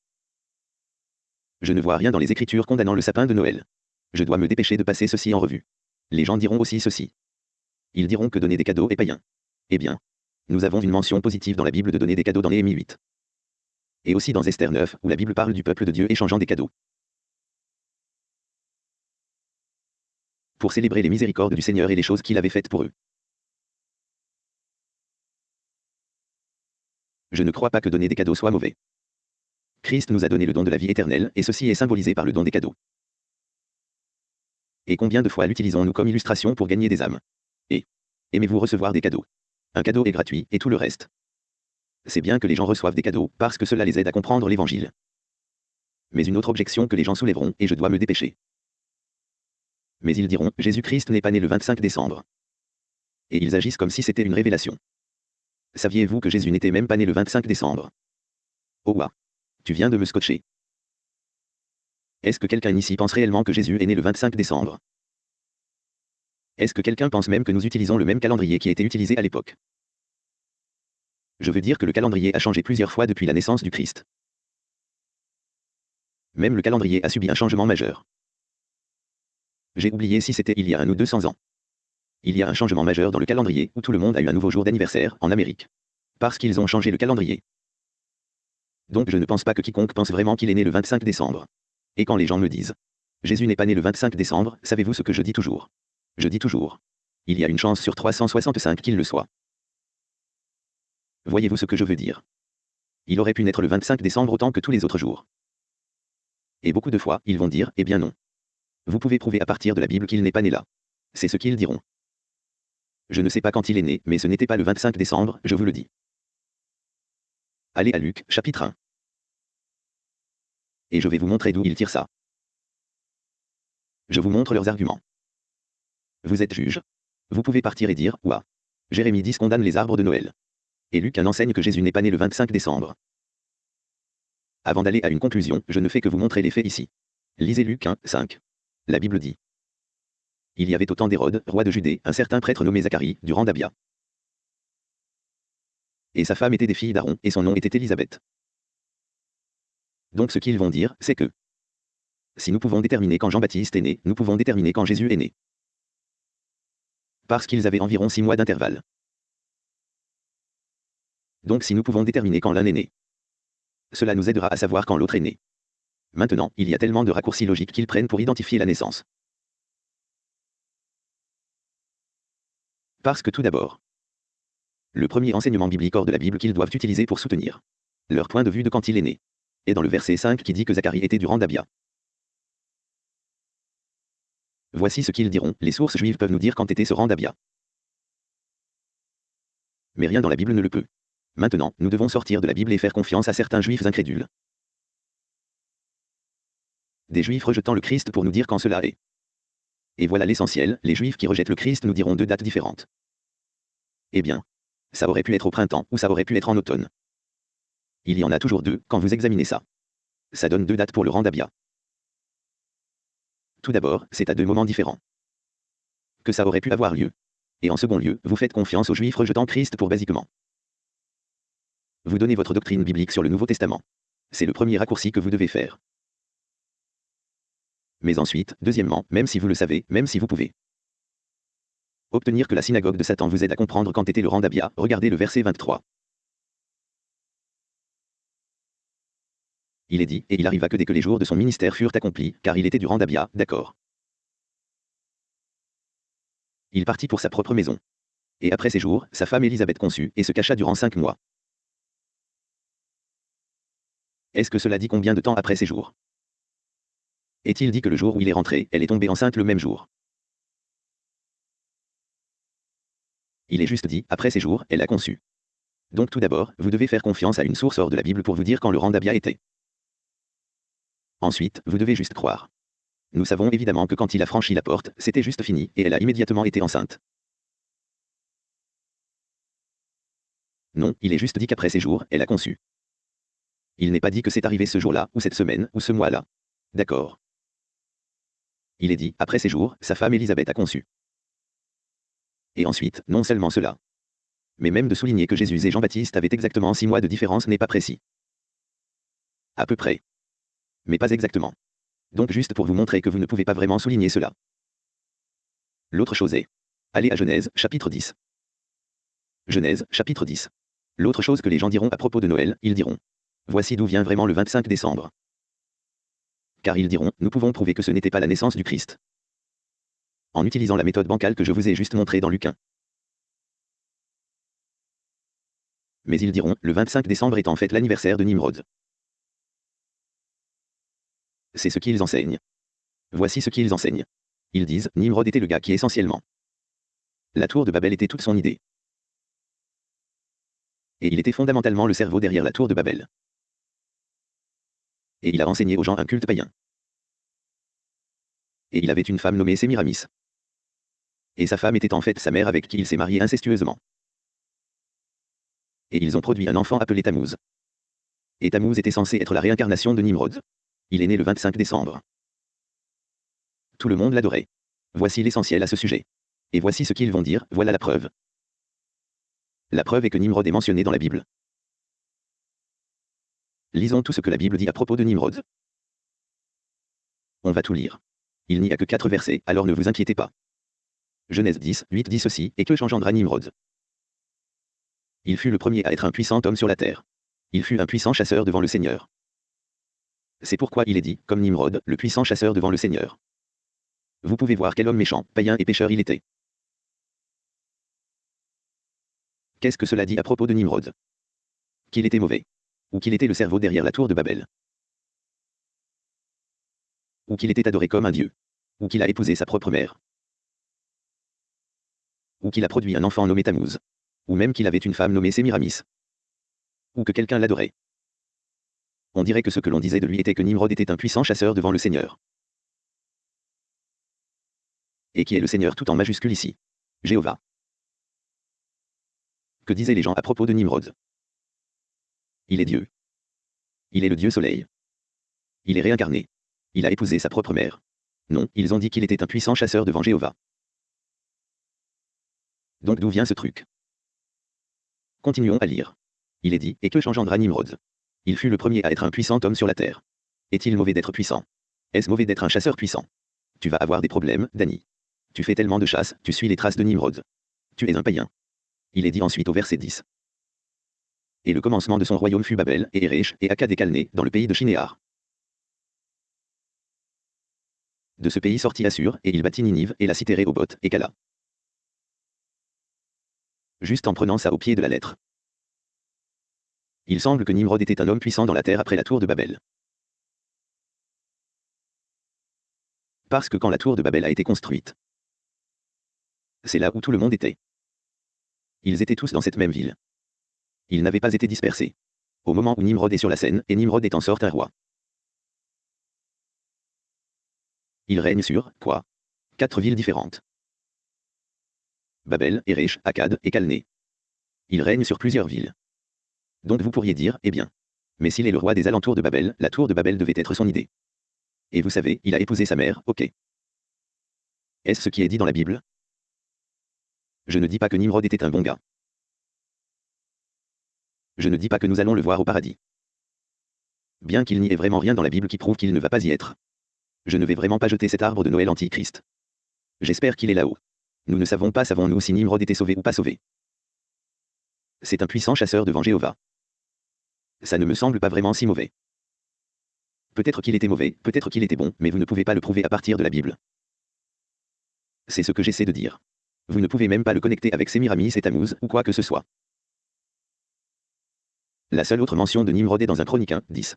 Je ne vois rien dans les Écritures condamnant le sapin de Noël. Je dois me dépêcher de passer ceci en revue. Les gens diront aussi ceci. Ils diront que donner des cadeaux est païen. Eh bien, nous avons une mention positive dans la Bible de donner des cadeaux dans Néhémie 8. Et aussi dans Esther 9, où la Bible parle du peuple de Dieu échangeant des cadeaux. Pour célébrer les miséricordes du Seigneur et les choses qu'il avait faites pour eux. Je ne crois pas que donner des cadeaux soit mauvais. Christ nous a donné le don de la vie éternelle, et ceci est symbolisé par le don des cadeaux. Et combien de fois l'utilisons-nous comme illustration pour gagner des âmes? Et aimez-vous recevoir des cadeaux? Un cadeau est gratuit, et tout le reste. C'est bien que les gens reçoivent des cadeaux, parce que cela les aide à comprendre l'Évangile. Mais une autre objection que les gens soulèveront, et je dois me dépêcher. Mais ils diront, Jésus-Christ n'est pas né le 25 décembre. Et ils agissent comme si c'était une révélation. Saviez-vous que Jésus n'était même pas né le 25 décembre? Oh ouais. Tu viens de me scotcher. Est-ce que quelqu'un ici pense réellement que Jésus est né le 25 décembre? Est-ce que quelqu'un pense même que nous utilisons le même calendrier qui était utilisé à l'époque? Je veux dire que le calendrier a changé plusieurs fois depuis la naissance du Christ. Même le calendrier a subi un changement majeur. J'ai oublié si c'était il y a un ou 200 ans. Il y a un changement majeur dans le calendrier où tout le monde a eu un nouveau jour d'anniversaire en Amérique. Parce qu'ils ont changé le calendrier. Donc je ne pense pas que quiconque pense vraiment qu'il est né le 25 décembre. Et quand les gens me disent Jésus n'est pas né le 25 décembre, savez-vous ce que je dis toujours? Je dis toujours. Il y a une chance sur 365 qu'il le soit. Voyez-vous ce que je veux dire? Il aurait pu naître le 25 décembre autant que tous les autres jours. Et beaucoup de fois, ils vont dire, eh bien non. Vous pouvez prouver à partir de la Bible qu'il n'est pas né là. C'est ce qu'ils diront. Je ne sais pas quand il est né, mais ce n'était pas le 25 décembre, je vous le dis. Allez à Luc, chapitre 1. Et je vais vous montrer d'où ils tirent ça. Je vous montre leurs arguments. Vous êtes juge. Vous pouvez partir et dire, ouah. Jérémie 10 condamne les arbres de Noël. Et Luc en enseigne que Jésus n'est pas né le 25 décembre. Avant d'aller à une conclusion, je ne fais que vous montrer les faits ici. Lisez Luc 1, 5. La Bible dit. Il y avait au temps d'Hérode, roi de Judée, un certain prêtre nommé Zacharie, du rang d'Abia. Et sa femme était des filles d'Aaron, et son nom était Élisabeth. Donc ce qu'ils vont dire, c'est que si nous pouvons déterminer quand Jean-Baptiste est né, nous pouvons déterminer quand Jésus est né. Parce qu'ils avaient environ six mois d'intervalle. Donc si nous pouvons déterminer quand l'un est né, cela nous aidera à savoir quand l'autre est né. Maintenant, il y a tellement de raccourcis logiques qu'ils prennent pour identifier la naissance. Parce que tout d'abord, le premier enseignement biblique hors de la Bible qu'ils doivent utiliser pour soutenir leur point de vue de quand il est né, est dans le verset 5 qui dit que Zacharie était du rang d'Abia. Voici ce qu'ils diront, les sources juives peuvent nous dire quand était ce rang d'Abia. Mais rien dans la Bible ne le peut. Maintenant, nous devons sortir de la Bible et faire confiance à certains juifs incrédules. Des juifs rejetant le Christ pour nous dire quand cela est. Et voilà l'essentiel, les juifs qui rejettent le Christ nous diront deux dates différentes. Eh bien, ça aurait pu être au printemps ou ça aurait pu être en automne. Il y en a toujours deux, quand vous examinez ça. Ça donne deux dates pour le rang d'Abia. Tout d'abord, c'est à deux moments différents. Que ça aurait pu avoir lieu. Et en second lieu, vous faites confiance aux juifs rejetant Christ pour basiquement. Vous donnez votre doctrine biblique sur le Nouveau Testament. C'est le premier raccourci que vous devez faire. Mais ensuite, deuxièmement, même si vous le savez, même si vous pouvez. Obtenir que la synagogue de Satan vous aide à comprendre quand était le rang d'Abia, regardez le verset 23. Il est dit, et il arriva que dès que les jours de son ministère furent accomplis, car il était du rang d'Abia, d'accord. Il partit pour sa propre maison. Et après ces jours, sa femme Élisabeth conçut, et se cacha durant cinq mois. Est-ce que cela dit combien de temps après ces jours? Est-il dit que le jour où il est rentré, elle est tombée enceinte le même jour? Il est juste dit, après ces jours, elle a conçu. Donc tout d'abord, vous devez faire confiance à une source hors de la Bible pour vous dire quand le rang d'Abia était. Ensuite, vous devez juste croire. Nous savons évidemment que quand il a franchi la porte, c'était juste fini, et elle a immédiatement été enceinte. Non, il est juste dit qu'après ces jours, elle a conçu. Il n'est pas dit que c'est arrivé ce jour-là, ou cette semaine, ou ce mois-là. D'accord. Il est dit, après ces jours, sa femme Élisabeth a conçu. Et ensuite, non seulement cela. Mais même de souligner que Jésus et Jean-Baptiste avaient exactement six mois de différence n'est pas précis. À peu près. Mais pas exactement. Donc juste pour vous montrer que vous ne pouvez pas vraiment souligner cela. L'autre chose est. Allez à Genèse, chapitre 10. Genèse, chapitre 10. L'autre chose que les gens diront à propos de Noël, ils diront. Voici d'où vient vraiment le 25 décembre. Car ils diront, nous pouvons prouver que ce n'était pas la naissance du Christ. en utilisant la méthode bancale que je vous ai juste montrée dans Luc 1. Mais ils diront, le 25 décembre est en fait l'anniversaire de Nimrod. C'est ce qu'ils enseignent. Voici ce qu'ils enseignent. Ils disent, Nimrod était le gars qui essentiellement. La tour de Babel était toute son idée. Et il était fondamentalement le cerveau derrière la tour de Babel. Et il a enseigné aux gens un culte païen. Et il avait une femme nommée Sémiramis. Et sa femme était en fait sa mère avec qui il s'est marié incestueusement. Et ils ont produit un enfant appelé Tammuz. Et Tammuz était censé être la réincarnation de Nimrod. Il est né le 25 décembre. Tout le monde l'adorait. Voici l'essentiel à ce sujet. Et voici ce qu'ils vont dire, voilà la preuve. La preuve est que Nimrod est mentionné dans la Bible. Lisons tout ce que la Bible dit à propos de Nimrod. On va tout lire. Il n'y a que quatre versets, alors ne vous inquiétez pas. Genèse 10, 8 dit ceci, et que changendra Nimrod? Il fut le premier à être un puissant homme sur la terre. Il fut un puissant chasseur devant le Seigneur. C'est pourquoi il est dit, comme Nimrod, le puissant chasseur devant le Seigneur. Vous pouvez voir quel homme méchant, païen et pécheur il était. Qu'est-ce que cela dit à propos de Nimrod? Qu'il était mauvais. Ou qu'il était le cerveau derrière la tour de Babel. Ou qu'il était adoré comme un dieu. Ou qu'il a épousé sa propre mère. Ou qu'il a produit un enfant nommé Tammuz. Ou même qu'il avait une femme nommée Sémiramis. Ou que quelqu'un l'adorait. On dirait que ce que l'on disait de lui était que Nimrod était un puissant chasseur devant le Seigneur. Et qui est le Seigneur tout en majuscule ici Jéhovah. Que disaient les gens à propos de Nimrod? Il est Dieu. Il est le Dieu soleil. Il est réincarné. Il a épousé sa propre mère. Non, ils ont dit qu'il était un puissant chasseur devant Jéhovah. Donc d'où vient ce truc? Continuons à lire. Il est dit, et que changendra Nimrod? Il fut le premier à être un puissant homme sur la terre. Est-il mauvais d'être puissant? Est-ce mauvais d'être un chasseur puissant? Tu vas avoir des problèmes, Danny. Tu fais tellement de chasse, tu suis les traces de Nimrod. Tu es un païen. Il est dit ensuite au verset 10. Et le commencement de son royaume fut Babel, et Erech, et Akkad dans le pays de Shinéar. De ce pays sortit Assur, et il bâtit Ninive, et la cité Réhobot, et Kala. Juste en prenant ça au pied de la lettre. Il semble que Nimrod était un homme puissant dans la terre après la tour de Babel. Parce que quand la tour de Babel a été construite, c'est là où tout le monde était. Ils étaient tous dans cette même ville. Ils n'avaient pas été dispersés. Au moment où Nimrod est sur la scène, et Nimrod est en sorte un roi. Il règne sur, quoi? Quatre villes différentes. Babel, Erech, Akkad et Calné. Il règne sur plusieurs villes. Donc vous pourriez dire, eh bien. Mais s'il est le roi des alentours de Babel, la tour de Babel devait être son idée. Et vous savez, il a épousé sa mère, ok. Est-ce ce qui est dit dans la Bible? Je ne dis pas que Nimrod était un bon gars. Je ne dis pas que nous allons le voir au paradis. Bien qu'il n'y ait vraiment rien dans la Bible qui prouve qu'il ne va pas y être. Je ne vais vraiment pas jeter cet arbre de Noël anti-Christ. J'espère qu'il est là-haut. Nous ne savons pas savons-nous si Nimrod était sauvé ou pas sauvé. C'est un puissant chasseur devant Jéhovah. Ça ne me semble pas vraiment si mauvais. Peut-être qu'il était mauvais, peut-être qu'il était bon, mais vous ne pouvez pas le prouver à partir de la Bible. C'est ce que j'essaie de dire. Vous ne pouvez même pas le connecter avec Sémiramis et Tammuz ou quoi que ce soit. La seule autre mention de Nimrod est dans un chronique 1, 10.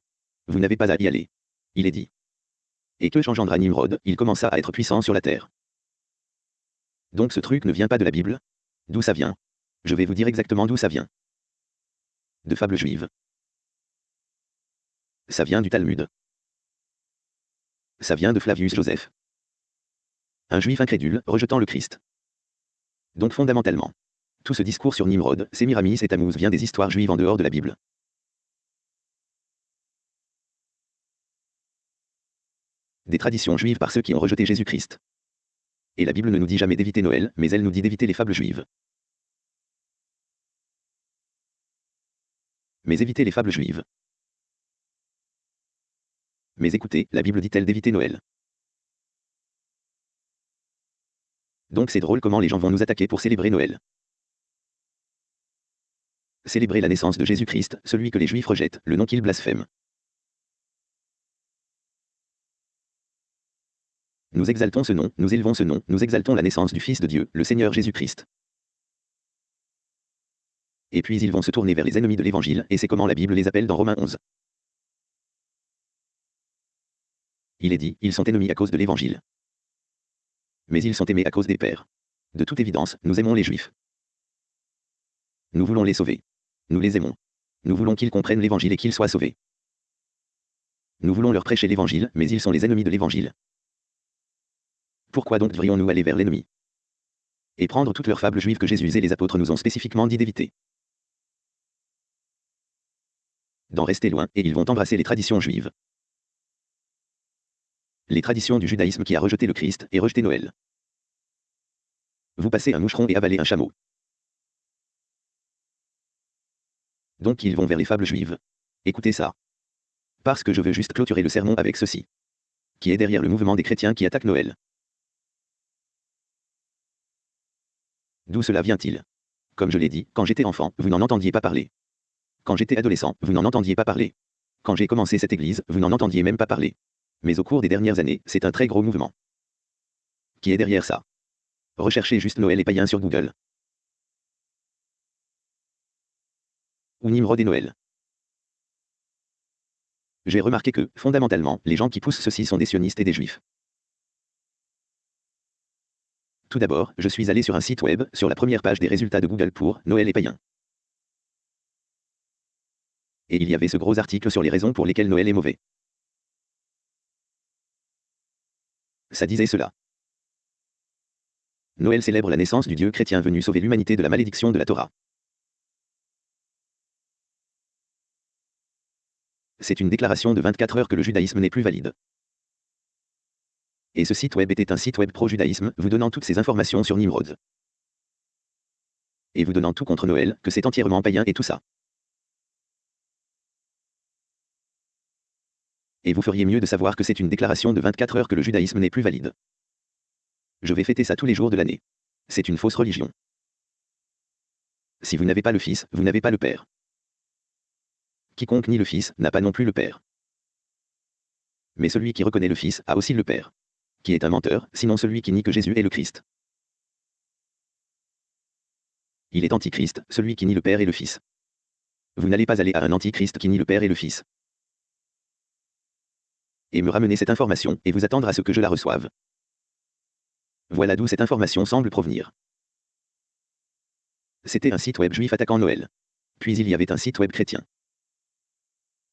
Vous n'avez pas à y aller. Il est dit. Et que changendra Nimrod, il commença à être puissant sur la terre. Donc ce truc ne vient pas de la Bible? D'où ça vient? Je vais vous dire exactement d'où ça vient. De fables juives. Ça vient du Talmud. Ça vient de Flavius Joseph. Un juif incrédule, rejetant le Christ. Donc fondamentalement, tout ce discours sur Nimrod, Sémiramis et Tammuz vient des histoires juives en dehors de la Bible. Des traditions juives par ceux qui ont rejeté Jésus-Christ. Et la Bible ne nous dit jamais d'éviter Noël, mais elle nous dit d'éviter les fables juives. Mais éviter les fables juives. Mais écoutez, la Bible dit-elle d'éviter Noël Donc c'est drôle comment les gens vont nous attaquer pour célébrer Noël. Célébrer la naissance de Jésus-Christ, celui que les Juifs rejettent, le nom qu'ils blasphèment. Nous exaltons ce nom, nous élevons ce nom, nous exaltons la naissance du Fils de Dieu, le Seigneur Jésus-Christ. Et puis ils vont se tourner vers les ennemis de l'Évangile, et c'est comment la Bible les appelle dans Romains 11. Il est dit, ils sont ennemis à cause de l'Évangile. Mais ils sont aimés à cause des pères. De toute évidence, nous aimons les Juifs. Nous voulons les sauver. Nous les aimons. Nous voulons qu'ils comprennent l'Évangile et qu'ils soient sauvés. Nous voulons leur prêcher l'Évangile, mais ils sont les ennemis de l'Évangile. Pourquoi donc devrions-nous aller vers l'ennemi Et prendre toutes leurs fables juives que Jésus et les apôtres nous ont spécifiquement dit d'éviter D'en rester loin, et ils vont embrasser les traditions juives. Les traditions du judaïsme qui a rejeté le Christ et rejeté Noël. Vous passez un moucheron et avalez un chameau. Donc ils vont vers les fables juives. Écoutez ça. Parce que je veux juste clôturer le sermon avec ceci. Qui est derrière le mouvement des chrétiens qui attaquent Noël. D'où cela vient-il? Comme je l'ai dit, quand j'étais enfant, vous n'en entendiez pas parler. Quand j'étais adolescent, vous n'en entendiez pas parler. Quand j'ai commencé cette église, vous n'en entendiez même pas parler. Mais au cours des dernières années, c'est un très gros mouvement. Qui est derrière ça? Recherchez juste Noël et païen sur Google. Ou Nimrod et Noël. J'ai remarqué que, fondamentalement, les gens qui poussent ceci sont des sionistes et des juifs. Tout d'abord, je suis allé sur un site web, sur la première page des résultats de Google pour Noël et païen. Et il y avait ce gros article sur les raisons pour lesquelles Noël est mauvais. Ça disait cela. Noël célèbre la naissance du Dieu chrétien venu sauver l'humanité de la malédiction de la Torah. C'est une déclaration de 24 heures que le judaïsme n'est plus valide. Et ce site web était un site web pro-judaïsme, vous donnant toutes ces informations sur Nimrod. Et vous donnant tout contre Noël, que c'est entièrement païen et tout ça. Et vous feriez mieux de savoir que c'est une déclaration de 24 heures que le judaïsme n'est plus valide. Je vais fêter ça tous les jours de l'année. C'est une fausse religion. Si vous n'avez pas le Fils, vous n'avez pas le Père. Quiconque nie le Fils n'a pas non plus le Père. Mais celui qui reconnaît le Fils a aussi le Père. Qui est un menteur, sinon celui qui nie que Jésus est le Christ. Il est antichrist, celui qui nie le Père et le Fils. Vous n'allez pas aller à un antichrist qui nie le Père et le Fils. Et me ramener cette information, et vous attendre à ce que je la reçoive. Voilà d'où cette information semble provenir. C'était un site web juif attaquant Noël. Puis il y avait un site web chrétien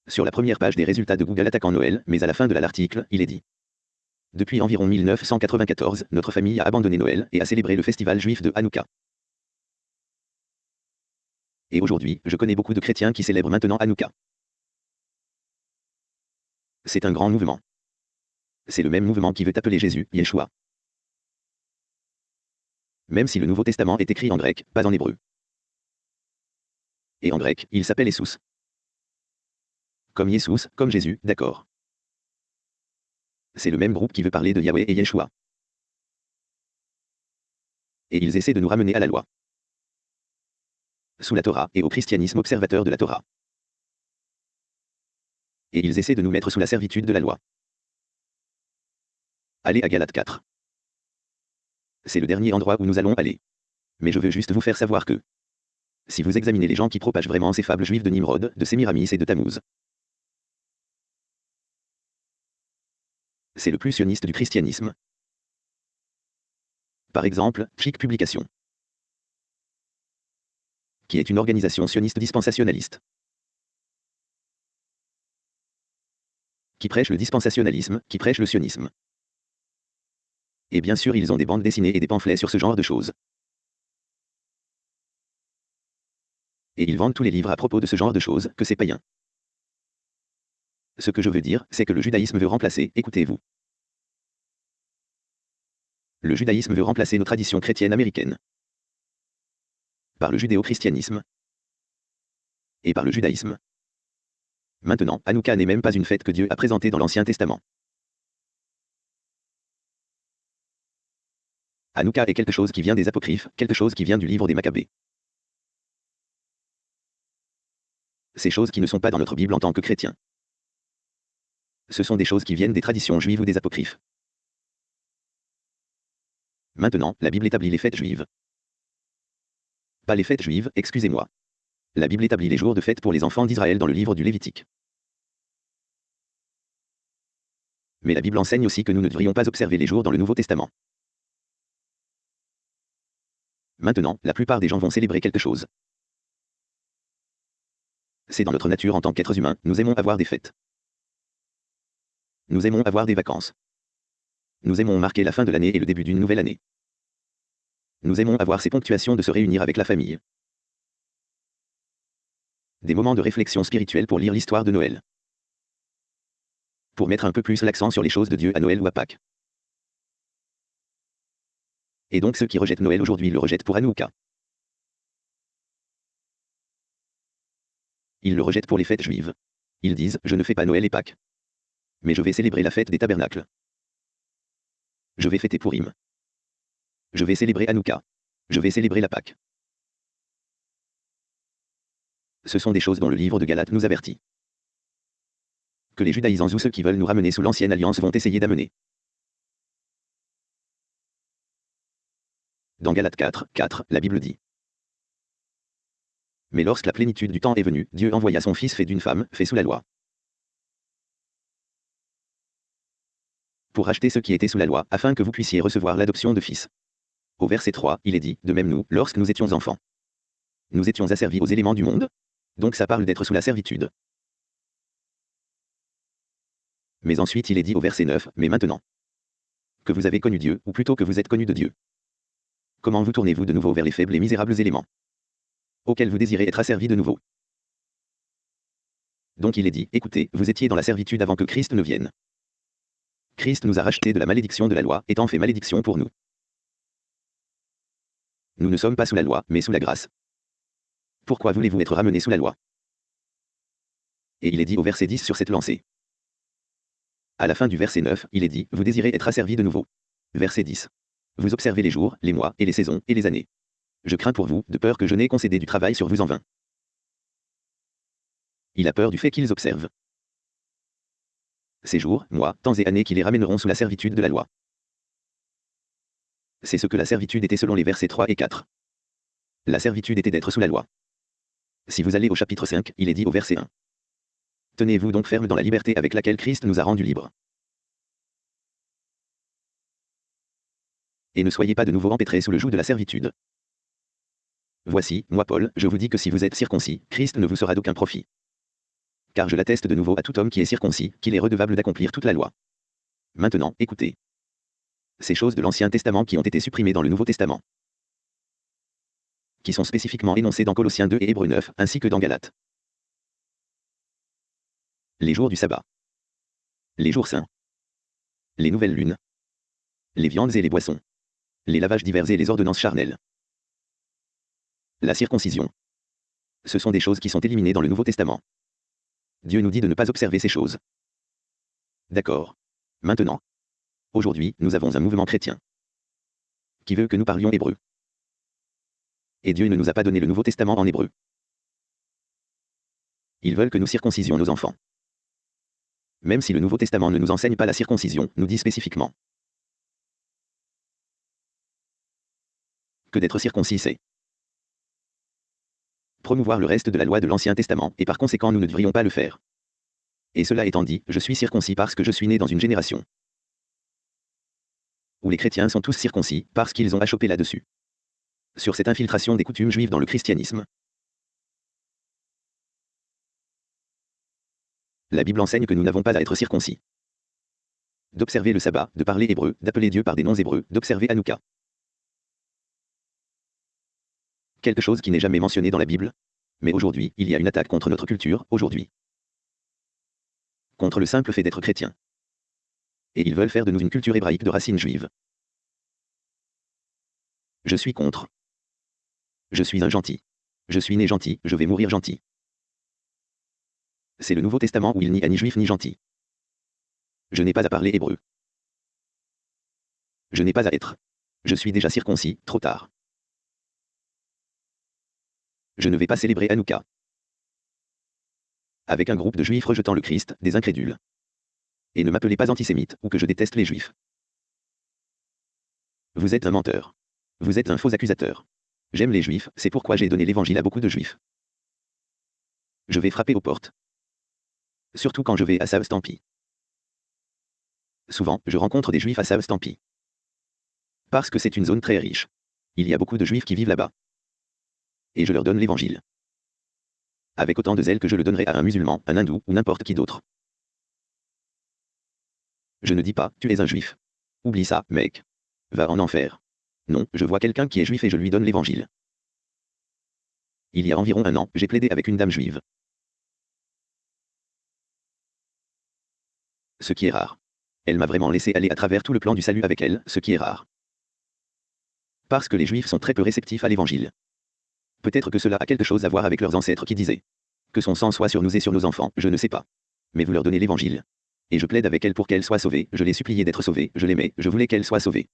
sur la première page des résultats de Google attaquant Noël, mais à la fin de l'article, il est dit. Depuis environ 1994, notre famille a abandonné Noël et a célébré le festival juif de Hanouka. Et aujourd'hui, je connais beaucoup de chrétiens qui célèbrent maintenant Hanouka. C'est un grand mouvement. C'est le même mouvement qui veut appeler Jésus, Yeshua. Même si le Nouveau Testament est écrit en grec, pas en hébreu. Et en grec, il s'appelle Essus. Comme Yesous, comme Jésus, d'accord. C'est le même groupe qui veut parler de Yahweh et Yeshua. Et ils essaient de nous ramener à la loi. Sous la Torah et au christianisme observateur de la Torah. Et ils essaient de nous mettre sous la servitude de la loi. Allez à Galate 4. C'est le dernier endroit où nous allons aller. Mais je veux juste vous faire savoir que, si vous examinez les gens qui propagent vraiment ces fables juives de Nimrod, de Sémiramis et de Tammuz, c'est le plus sioniste du christianisme. Par exemple, Chic Publication, qui est une organisation sioniste dispensationaliste, qui prêche le dispensationalisme, qui prêche le sionisme. Et bien sûr, ils ont des bandes dessinées et des pamphlets sur ce genre de choses. Et ils vendent tous les livres à propos de ce genre de choses, que c'est païen. Ce que je veux dire, c'est que le judaïsme veut remplacer, écoutez-vous. Le judaïsme veut remplacer nos traditions chrétiennes américaines. Par le judéo-christianisme. Et par le judaïsme. Maintenant, Hanouka n'est même pas une fête que Dieu a présentée dans l'Ancien Testament. Hanouka est quelque chose qui vient des apocryphes, quelque chose qui vient du livre des Maccabées. Ces choses qui ne sont pas dans notre Bible en tant que chrétiens ce sont des choses qui viennent des traditions juives ou des apocryphes. Maintenant, la Bible établit les fêtes juives. Pas les fêtes juives, excusez-moi. La Bible établit les jours de fête pour les enfants d'Israël dans le livre du Lévitique. Mais la Bible enseigne aussi que nous ne devrions pas observer les jours dans le Nouveau Testament. Maintenant, la plupart des gens vont célébrer quelque chose. C'est dans notre nature en tant qu'êtres humains, nous aimons avoir des fêtes. Nous aimons avoir des vacances. Nous aimons marquer la fin de l'année et le début d'une nouvelle année. Nous aimons avoir ces ponctuations de se réunir avec la famille. Des moments de réflexion spirituelle pour lire l'histoire de Noël. Pour mettre un peu plus l'accent sur les choses de Dieu à Noël ou à Pâques. Et donc ceux qui rejettent Noël aujourd'hui le rejettent pour Hanouka. Ils le rejettent pour les fêtes juives. Ils disent, je ne fais pas Noël et Pâques. Mais je vais célébrer la fête des tabernacles. Je vais fêter Purim. Je vais célébrer Hanouka. Je vais célébrer la Pâque. Ce sont des choses dont le livre de Galate nous avertit. Que les judaïsants ou ceux qui veulent nous ramener sous l'ancienne alliance vont essayer d'amener. Dans Galates 4, 4, la Bible dit. Mais lorsque la plénitude du temps est venue, Dieu envoya son Fils fait d'une femme, fait sous la loi. Pour racheter ceux qui étaient sous la loi, afin que vous puissiez recevoir l'adoption de fils. Au verset 3, il est dit, de même nous, lorsque nous étions enfants. Nous étions asservis aux éléments du monde. Donc ça parle d'être sous la servitude. Mais ensuite il est dit au verset 9, mais maintenant. Que vous avez connu Dieu, ou plutôt que vous êtes connu de Dieu. Comment vous tournez-vous de nouveau vers les faibles et misérables éléments auxquels vous désirez être asservis de nouveau? Donc il est dit, écoutez, vous étiez dans la servitude avant que Christ ne vienne. Christ nous a rachetés de la malédiction de la loi, étant fait malédiction pour nous. Nous ne sommes pas sous la loi, mais sous la grâce. Pourquoi voulez-vous être ramenés sous la loi? Et il est dit au verset 10 sur cette lancée. À la fin du verset 9, il est dit, vous désirez être asservis de nouveau. Verset 10. Vous observez les jours, les mois, et les saisons, et les années. Je crains pour vous, de peur que je n'ai concédé du travail sur vous en vain. Il a peur du fait qu'ils observent. Ces jours, mois, temps et années qui les ramèneront sous la servitude de la loi. C'est ce que la servitude était selon les versets 3 et 4. La servitude était d'être sous la loi. Si vous allez au chapitre 5, il est dit au verset 1. Tenez-vous donc ferme dans la liberté avec laquelle Christ nous a rendus libres. et ne soyez pas de nouveau empêtrés sous le joug de la servitude. Voici, moi Paul, je vous dis que si vous êtes circoncis, Christ ne vous sera d'aucun profit. Car je l'atteste de nouveau à tout homme qui est circoncis, qu'il est redevable d'accomplir toute la loi. Maintenant, écoutez. Ces choses de l'Ancien Testament qui ont été supprimées dans le Nouveau Testament. Qui sont spécifiquement énoncées dans Colossiens 2 et Hébreux 9, ainsi que dans Galates. Les jours du sabbat. Les jours saints. Les nouvelles lunes. Les viandes et les boissons les lavages divers et les ordonnances charnelles. La circoncision. Ce sont des choses qui sont éliminées dans le Nouveau Testament. Dieu nous dit de ne pas observer ces choses. D'accord. Maintenant. Aujourd'hui, nous avons un mouvement chrétien. Qui veut que nous parlions hébreu. Et Dieu ne nous a pas donné le Nouveau Testament en hébreu. Ils veulent que nous circoncisions nos enfants. Même si le Nouveau Testament ne nous enseigne pas la circoncision, nous dit spécifiquement. que d'être circoncis c'est promouvoir le reste de la loi de l'Ancien Testament, et par conséquent nous ne devrions pas le faire. Et cela étant dit, je suis circoncis parce que je suis né dans une génération où les chrétiens sont tous circoncis, parce qu'ils ont achoppé là-dessus. Sur cette infiltration des coutumes juives dans le christianisme. La Bible enseigne que nous n'avons pas à être circoncis. D'observer le sabbat, de parler hébreu, d'appeler Dieu par des noms hébreux, d'observer Hanouka. Quelque chose qui n'est jamais mentionné dans la Bible. Mais aujourd'hui, il y a une attaque contre notre culture, aujourd'hui. Contre le simple fait d'être chrétien. Et ils veulent faire de nous une culture hébraïque de racines juives. Je suis contre. Je suis un gentil. Je suis né gentil, je vais mourir gentil. C'est le Nouveau Testament où il n'y a ni juif ni gentil. Je n'ai pas à parler hébreu. Je n'ai pas à être. Je suis déjà circoncis, trop tard. Je ne vais pas célébrer Hanouka. Avec un groupe de juifs rejetant le Christ, des incrédules. Et ne m'appelez pas antisémite, ou que je déteste les juifs. Vous êtes un menteur. Vous êtes un faux accusateur. J'aime les juifs, c'est pourquoi j'ai donné l'évangile à beaucoup de juifs. Je vais frapper aux portes. Surtout quand je vais à Savstampi. Souvent, je rencontre des juifs à Savstampi. Parce que c'est une zone très riche. Il y a beaucoup de juifs qui vivent là-bas. Et je leur donne l'évangile. Avec autant de zèle que je le donnerai à un musulman, un hindou ou n'importe qui d'autre. Je ne dis pas, tu es un juif. Oublie ça, mec. Va en enfer. Non, je vois quelqu'un qui est juif et je lui donne l'évangile. Il y a environ un an, j'ai plaidé avec une dame juive. Ce qui est rare. Elle m'a vraiment laissé aller à travers tout le plan du salut avec elle, ce qui est rare. Parce que les juifs sont très peu réceptifs à l'évangile. Peut-être que cela a quelque chose à voir avec leurs ancêtres qui disaient que son sang soit sur nous et sur nos enfants, je ne sais pas. Mais vous leur donnez l'évangile. Et je plaide avec elle pour qu'elle soit sauvée, je l'ai supplié d'être sauvée, je l'aimais, je voulais qu'elle soit sauvée.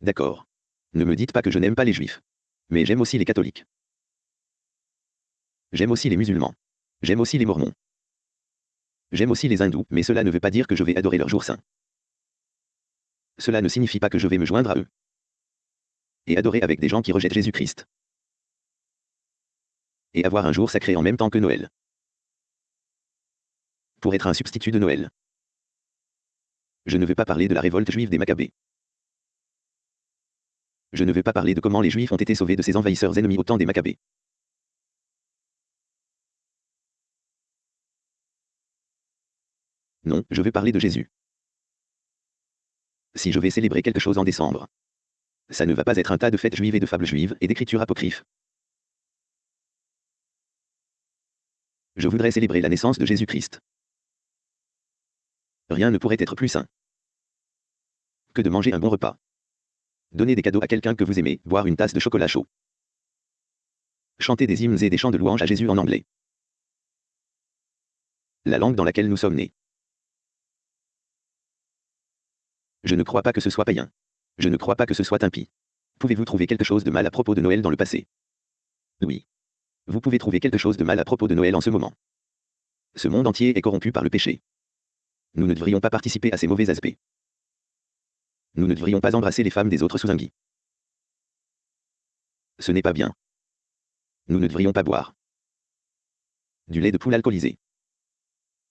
D'accord. Ne me dites pas que je n'aime pas les juifs. Mais j'aime aussi les catholiques. J'aime aussi les musulmans. J'aime aussi les mormons. J'aime aussi les hindous, mais cela ne veut pas dire que je vais adorer leur jour saint. Cela ne signifie pas que je vais me joindre à eux. Et adorer avec des gens qui rejettent Jésus-Christ. Et avoir un jour sacré en même temps que Noël pour être un substitut de Noël. Je ne veux pas parler de la révolte juive des Maccabées. Je ne veux pas parler de comment les Juifs ont été sauvés de ces envahisseurs ennemis au temps des Maccabées. Non, je veux parler de Jésus. Si je vais célébrer quelque chose en décembre, ça ne va pas être un tas de fêtes juives et de fables juives et d'écritures apocryphes. Je voudrais célébrer la naissance de Jésus-Christ. Rien ne pourrait être plus sain que de manger un bon repas. Donner des cadeaux à quelqu'un que vous aimez, boire une tasse de chocolat chaud. Chanter des hymnes et des chants de louange à Jésus en anglais. La langue dans laquelle nous sommes nés. Je ne crois pas que ce soit païen. Je ne crois pas que ce soit impie. Pouvez-vous trouver quelque chose de mal à propos de Noël dans le passé? Oui. Vous pouvez trouver quelque chose de mal à propos de Noël en ce moment. Ce monde entier est corrompu par le péché. Nous ne devrions pas participer à ces mauvais aspects. Nous ne devrions pas embrasser les femmes des autres sous un gui. Ce n'est pas bien. Nous ne devrions pas boire. Du lait de poule alcoolisé.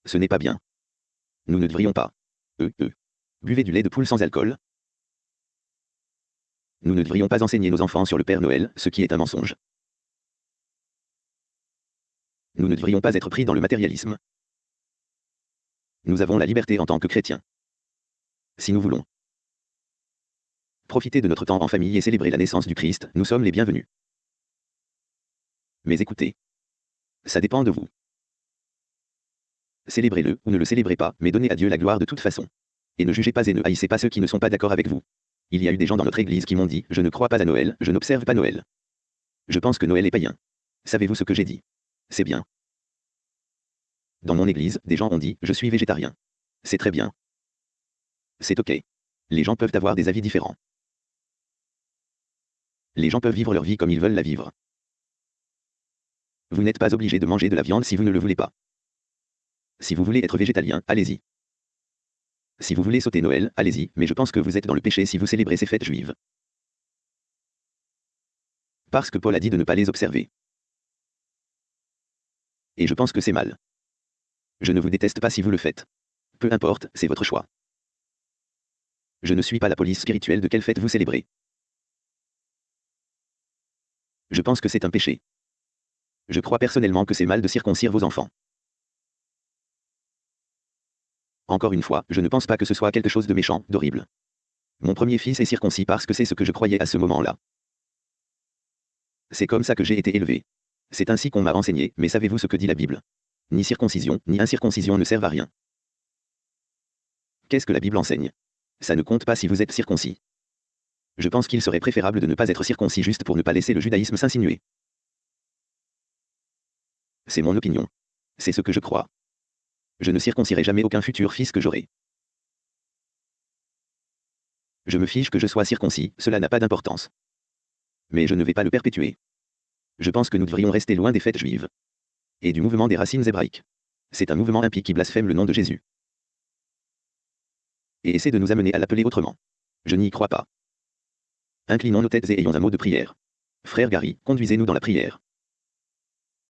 Ce n'est pas bien. Nous ne devrions pas. Euh, euh. Buvez du lait de poule sans alcool. Nous ne devrions pas enseigner nos enfants sur le Père Noël, ce qui est un mensonge. Nous ne devrions pas être pris dans le matérialisme. Nous avons la liberté en tant que chrétiens. Si nous voulons profiter de notre temps en famille et célébrer la naissance du Christ, nous sommes les bienvenus. Mais écoutez, ça dépend de vous. Célébrez-le ou ne le célébrez pas, mais donnez à Dieu la gloire de toute façon. Et ne jugez pas et ne haïssez pas ceux qui ne sont pas d'accord avec vous. Il y a eu des gens dans notre église qui m'ont dit, je ne crois pas à Noël, je n'observe pas Noël. Je pense que Noël est païen. Savez-vous ce que j'ai dit? C'est bien. Dans mon église, des gens ont dit Je suis végétarien. C'est très bien. C'est ok. Les gens peuvent avoir des avis différents. Les gens peuvent vivre leur vie comme ils veulent la vivre. Vous n'êtes pas obligé de manger de la viande si vous ne le voulez pas. Si vous voulez être végétalien, allez-y. Si vous voulez sauter Noël, allez-y, mais je pense que vous êtes dans le péché si vous célébrez ces fêtes juives. Parce que Paul a dit de ne pas les observer. Et je pense que c'est mal. Je ne vous déteste pas si vous le faites. Peu importe, c'est votre choix. Je ne suis pas la police spirituelle de quelle fête vous célébrez. Je pense que c'est un péché. Je crois personnellement que c'est mal de circoncire vos enfants. Encore une fois, je ne pense pas que ce soit quelque chose de méchant, d'horrible. Mon premier fils est circoncis parce que c'est ce que je croyais à ce moment-là. C'est comme ça que j'ai été élevé. C'est ainsi qu'on m'a enseigné, mais savez-vous ce que dit la Bible? Ni circoncision, ni incirconcision ne servent à rien. Qu'est-ce que la Bible enseigne? Ça ne compte pas si vous êtes circoncis. Je pense qu'il serait préférable de ne pas être circoncis juste pour ne pas laisser le judaïsme s'insinuer. C'est mon opinion. C'est ce que je crois. Je ne circoncirai jamais aucun futur fils que j'aurai. Je me fiche que je sois circoncis, cela n'a pas d'importance. Mais je ne vais pas le perpétuer. Je pense que nous devrions rester loin des fêtes juives et du mouvement des racines hébraïques. C'est un mouvement impie qui blasphème le nom de Jésus. Et essaie de nous amener à l'appeler autrement. Je n'y crois pas. Inclinons nos têtes et ayons un mot de prière. Frère Gary, conduisez-nous dans la prière.